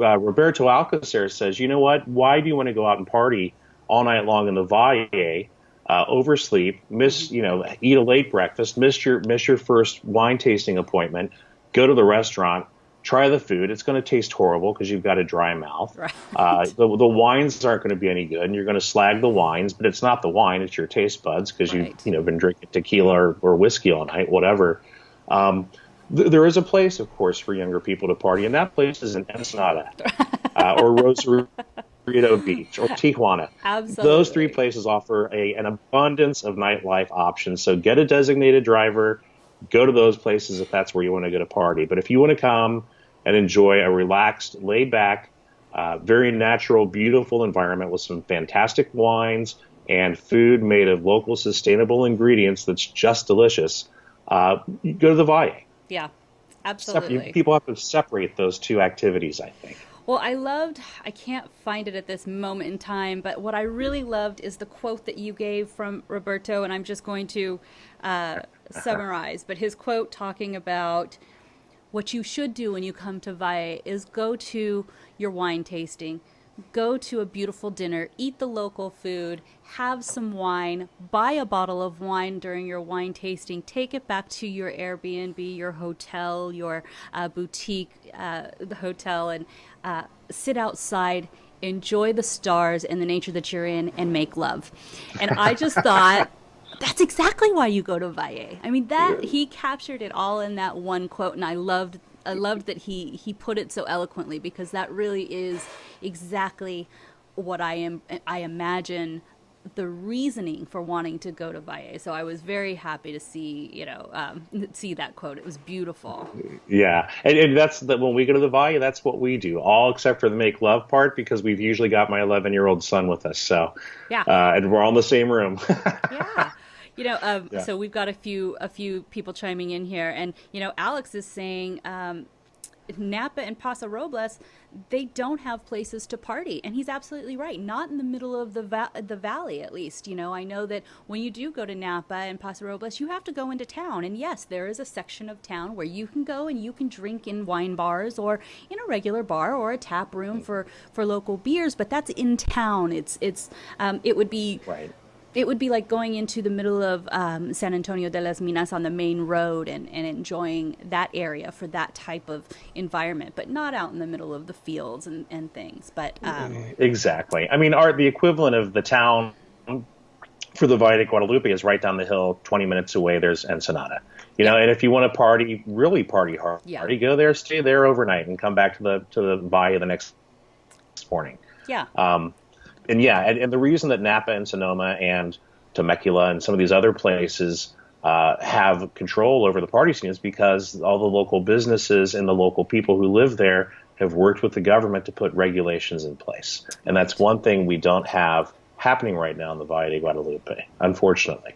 S2: uh, Roberto Alcocer says, you know what? Why do you want to go out and party all night long in the Valle, uh, oversleep, miss, you know, eat a late breakfast, miss your miss your first wine tasting appointment, go to the restaurant, try the food. It's going to taste horrible because you've got a dry mouth. Right. Uh, the, the wines aren't going to be any good, and you're going to slag the wines. But it's not the wine; it's your taste buds because right. you've you know been drinking tequila or, or whiskey all night, whatever. Um, th- there is a place, of course, for younger people to party, and that place is in Ensenada uh, or Rosarito Beach or Tijuana.
S1: Absolutely.
S2: Those three places offer a, an abundance of nightlife options. So get a designated driver, go to those places if that's where you want to go to party. But if you want to come and enjoy a relaxed, laid back, uh, very natural, beautiful environment with some fantastic wines and food made of local, sustainable ingredients that's just delicious, uh, go to the Valle.
S1: Yeah, absolutely.
S2: People have to separate those two activities, I think.
S1: Well, I loved, I can't find it at this moment in time, but what I really loved is the quote that you gave from Roberto, and I'm just going to uh, summarize. But his quote talking about what you should do when you come to Valle is go to your wine tasting go to a beautiful dinner, eat the local food, have some wine, buy a bottle of wine during your wine tasting, take it back to your Airbnb, your hotel, your uh, boutique, uh, the hotel, and uh, sit outside. Enjoy the stars and the nature that you're in and make love. And I just thought that's exactly why you go to Valle. I mean, that he captured it all in that one quote, and I loved I loved that he he put it so eloquently because that really is exactly what I am I imagine the reasoning for wanting to go to Valle. So I was very happy to see, you know, um, see that quote. It was beautiful.
S2: Yeah, and, and that's the, when we go to the Valle, that's what we do, all except for the make love part, because we've usually got my 11 year old son with us. So
S1: yeah,
S2: uh, and we're all in the same room.
S1: yeah. You know, um, yeah. so we've got a few a few people chiming in here, and you know, Alex is saying um, Napa and Paso Robles, they don't have places to party, and he's absolutely right. Not in the middle of the va- the valley, at least. You know, I know that when you do go to Napa and Paso Robles, you have to go into town, and yes, there is a section of town where you can go and you can drink in wine bars or in a regular bar or a tap room for for local beers, but that's in town. It's it's um, it would be
S2: right
S1: it would be like going into the middle of um, San Antonio de las Minas on the main road and, and enjoying that area for that type of environment, but not out in the middle of the fields and, and things. But um,
S2: exactly, I mean, art the equivalent of the town for the Valle de Guadalupe is right down the hill, 20 minutes away. There's Ensenada, you know, and if you want to party, really party hard, yeah. go there, stay there overnight, and come back to the to the Valle the next morning.
S1: Yeah.
S2: Um, and yeah, and, and, the reason that Napa and Sonoma and Temecula and some of these other places uh, have control over the party scene is because all the local businesses and the local people who live there have worked with the government to put regulations in place. And that's one thing we don't have happening right now in the Valle de Guadalupe, unfortunately.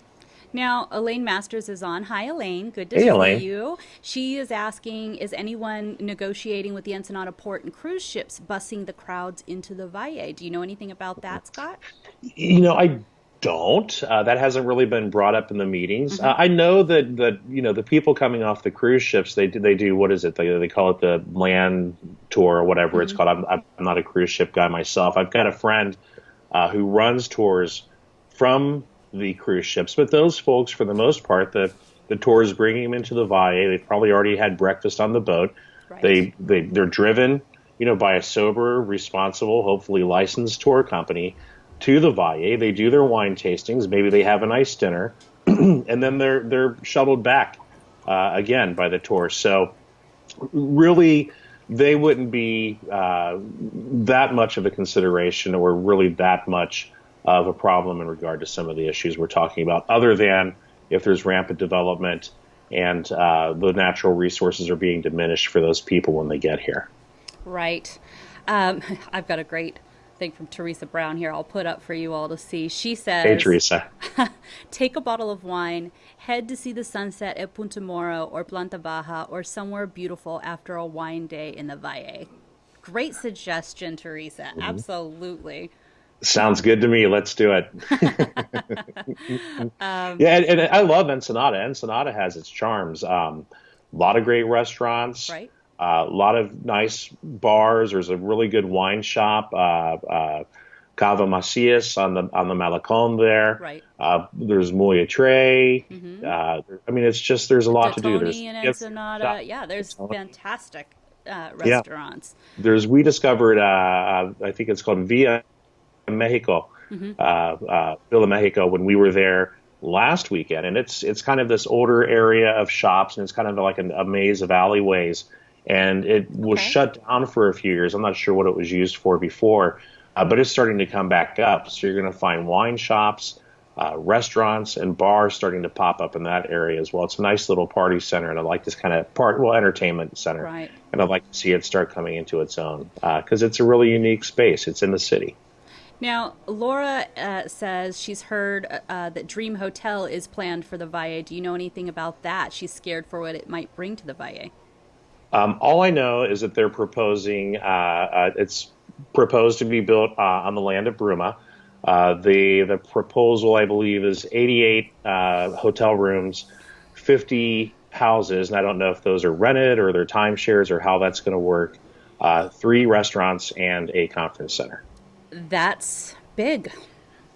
S1: Now, Elaine Masters is on. Hi, Elaine. Good to hey, see Elaine. you. She is asking Is anyone negotiating with the Ensenada port and cruise ships busing the crowds into the Valle? Do you know anything about that, Scott?
S2: You know, I don't. Uh, that hasn't really been brought up in the meetings. Mm-hmm. Uh, I know that that you know the people coming off the cruise ships they do, they do what is it they they call it the land tour or whatever mm-hmm. it's called. I'm, I'm not a cruise ship guy myself. I've got a friend uh, who runs tours from the cruise ships. But those folks, for the most part, the the tour is bringing them into the Valle. They've probably already had breakfast on the boat. Right. They they they're driven, you know, by a sober, responsible, hopefully licensed tour company to the Valle. They do their wine tastings. Maybe they have a nice dinner, and then they're they're shuttled back uh, again by the tour. So really. they wouldn't be uh, that much of a consideration or really that much of a problem in regard to some of the issues we're talking about, other than if there's rampant development and uh, the natural resources are being diminished for those people when they get here.
S1: Right. Um, I've got a great thing from Teresa Brown here I'll put up for you all to see. She says,
S2: Hey, Teresa.
S1: take a bottle of wine, head to see the sunset at Punta Morro or Planta Baja or somewhere beautiful after a wine day in the Valle. Great suggestion, Teresa. Mm-hmm. Absolutely.
S2: Sounds good to me. Let's do it. um, yeah, and, and, I love Ensenada. Ensenada has its charms. Um, a lot of great restaurants.
S1: Right.
S2: Uh, a lot of nice bars. There's a really good wine shop, uh, uh, Cava Macias on the on the Malecon there.
S1: Right.
S2: Uh, there's Muy Tre. Mm-hmm. Uh, I mean, it's just there's a lot to do.
S1: There's and Ensenada. Yeah, there's fantastic uh, restaurants.
S2: Yeah. There's we discovered. I think it's called Via Mexico, mm-hmm. Villa Mexico when we were there last weekend, and it's it's kind of this older area of shops, and it's kind of like a, a maze of alleyways and it was okay. shut down for a few years. I'm not sure what it was used for before, uh, but it's starting to come back up. So you're going to find wine shops, uh, restaurants, and bars starting to pop up in that area as well. It's a nice little party center, and I like this kind of part, well, entertainment center.
S1: Right.
S2: And I'd like to see it start coming into its own because uh, it's a really unique space. It's in the city.
S1: Now, Laura uh, says she's heard uh, that Dream Hotel is planned for the Valle. Do you know anything about that? She's scared for what it might bring to the Valle.
S2: Um, all I know is that they're proposing. Uh, uh, it's proposed to be built uh, on the land of Bruma. Uh, the the proposal, I believe, is 88 uh, hotel rooms, 50 houses, and I don't know if those are rented or they're timeshares or how that's going to work. Uh, three restaurants and a conference center.
S1: That's big.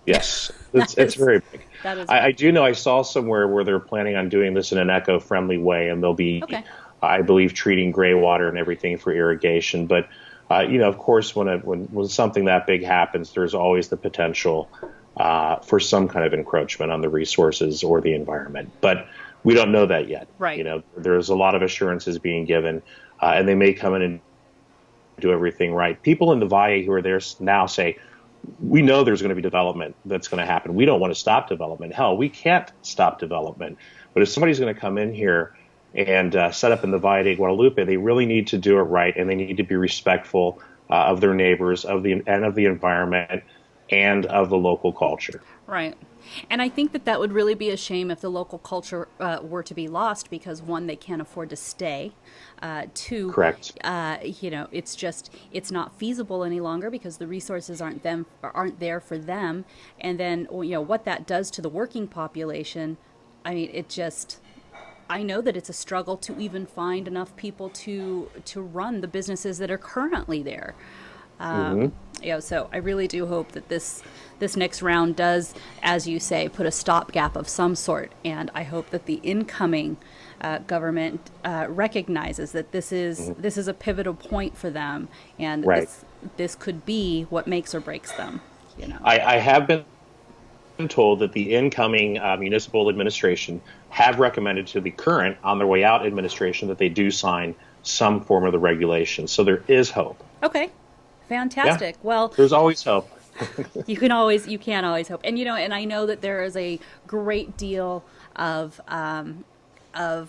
S2: Yes, it's, is, very big.
S1: That is.
S2: I, I, do know I saw somewhere where they're planning on doing this in an eco-friendly way, and they'll be
S1: okay.
S2: I believe treating gray water and everything for irrigation. But uh, you know, of course, when, it, when when something that big happens, there's always the potential uh, for some kind of encroachment on the resources or the environment. But we don't know that yet.
S1: Right.
S2: You know, there's a lot of assurances being given, uh, and they may come in and do everything right. People in the Valle who are there now say, we know there's going to be development that's going to happen. We don't want to stop development. Hell, we can't stop development. But if somebody's going to come in here and uh, set up in the Valle de Guadalupe, they really need to do it right, and they need to be respectful uh, of their neighbors, of the and of the environment, and of the local culture.
S1: Right. And I think that that would really be a shame if the local culture uh, were to be lost because one, they can't afford to stay. Uh, two,
S2: correct.
S1: Uh, you know, it's just it's not feasible any longer because the resources aren't them aren't there for them. And then you know what that does to the working population. I mean, it just I know that it's a struggle to even find enough people to to run the businesses that are currently there. Um, mm-hmm. You know, so I really do hope that this this next round does, as you say, put a stopgap of some sort, and I hope that the incoming uh, government uh, recognizes that this is mm-hmm. this is a pivotal point for them, and
S2: right.
S1: this this could be what makes or breaks them. You know,
S2: I, I have been told that the incoming uh, municipal administration have recommended to the current on their way out administration that they do sign some form of the regulation. So there is hope.
S1: Okay. Fantastic. Yeah. Well,
S2: there's always hope.
S1: you can always you can always hope. And you know, and I know that there is a great deal of um, of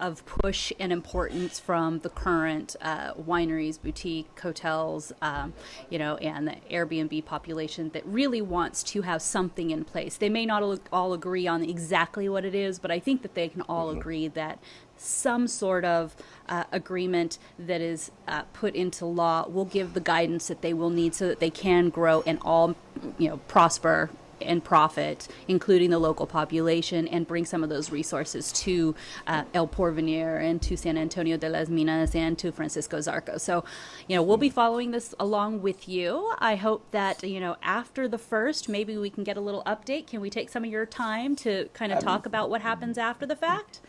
S1: of push and importance from the current uh, wineries, boutique hotels, um, you know, and the Airbnb population that really wants to have something in place. They may not all agree on exactly what it is, but I think that they can all mm-hmm. agree that some sort of uh, agreement that is uh, put into law will give the guidance that they will need so that they can grow and all, you know, prosper and profit, including the local population, and bring some of those resources to uh, El Porvenir and to San Antonio de las Minas and to Francisco Zarco. So, you know, we'll be following this along with you. I hope that, you know, after the first, maybe we can get a little update. Can we take some of your time to kind of talk about what happens after the fact?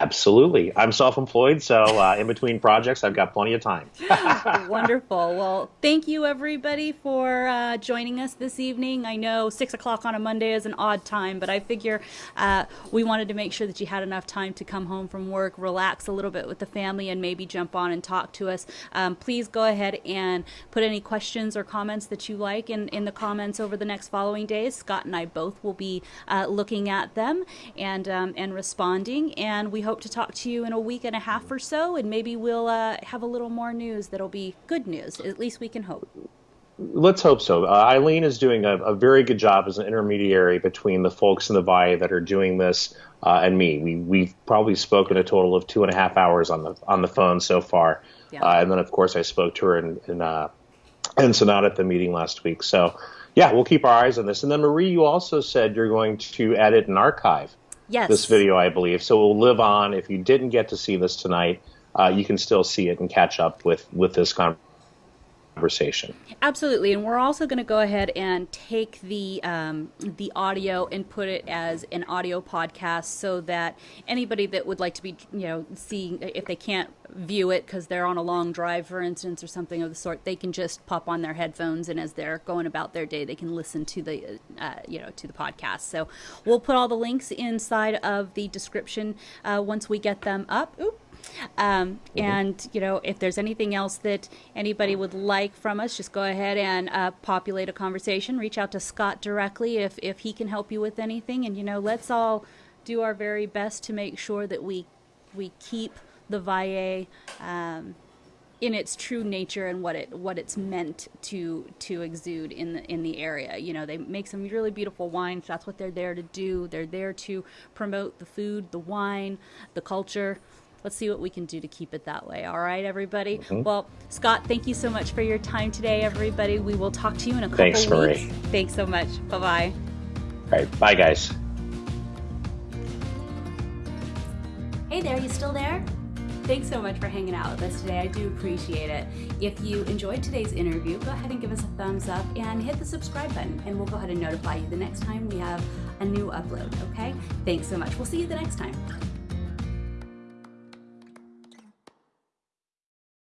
S2: Absolutely. I'm self employed, so uh, in between projects, I've got plenty of time.
S1: Wonderful. Well, thank you, everybody, for uh, joining us this evening. I know six o'clock on a Monday is an odd time, but I figure uh, we wanted to make sure that you had enough time to come home from work, relax a little bit with the family, and maybe jump on and talk to us. Um, please go ahead and put any questions or comments that you like in, in the comments over the next following days. Scott and I both will be uh, looking at them and, um, and responding, and we hope hope to talk to you in a week and a half or so, and maybe we'll uh, have a little more news that'll be good news. At least we can hope.
S2: Let's hope so. Uh, Eileen is doing a, a, very good job as an intermediary between the folks in the Valle that are doing this uh, and me. We, we've probably spoken a total of two and a half hours on the on the phone so far, yeah. uh, and then of course I spoke to her in in, uh, in Ensenada at the meeting last week. So yeah, we'll keep our eyes on this. And then Marie, you also said you're going to edit an archive
S1: yes.
S2: this video, I believe. So it will live on. If you didn't get to see this tonight, uh, you can still see it and catch up with with this conversation conversation.
S1: Absolutely, and we're also going to go ahead and take the um, the audio and put it as an audio podcast, so that anybody that would like to be, you know, see if they can't view it because they're on a long drive, for instance, or something of the sort, they can just pop on their headphones, and as they're going about their day, they can listen to the, uh, you know, to the podcast. So we'll put all the links inside of the description uh, once we get them up. Um, mm-hmm. And, you know, if there's anything else that anybody would like from us, just go ahead and uh, populate a conversation. Reach out to Scott directly if, if he can help you with anything. And, you know, let's all do our very best to make sure that we, we keep the Valle um, in its true nature and what it what it's meant to to exude in the in the area. You know, they make some really beautiful wines. That's what they're there to do. They're there to promote the food, the wine, the culture let's see what we can do to keep it that way. All right, everybody. Mm-hmm. Well, Scott, thank you so much for your time today, everybody. We will talk to you in a couple of
S2: Thanks,
S1: weeks.
S2: Marie.
S1: Thanks so much. Bye bye.
S2: All right, bye, guys.
S1: Hey there, you still there? Thanks so much for hanging out with us today. I do appreciate it. If you enjoyed today's interview, go ahead and give us a thumbs up and hit the subscribe button, and we'll go ahead and notify you the next time we have a new upload, okay? Thanks so much. We'll see you the next time.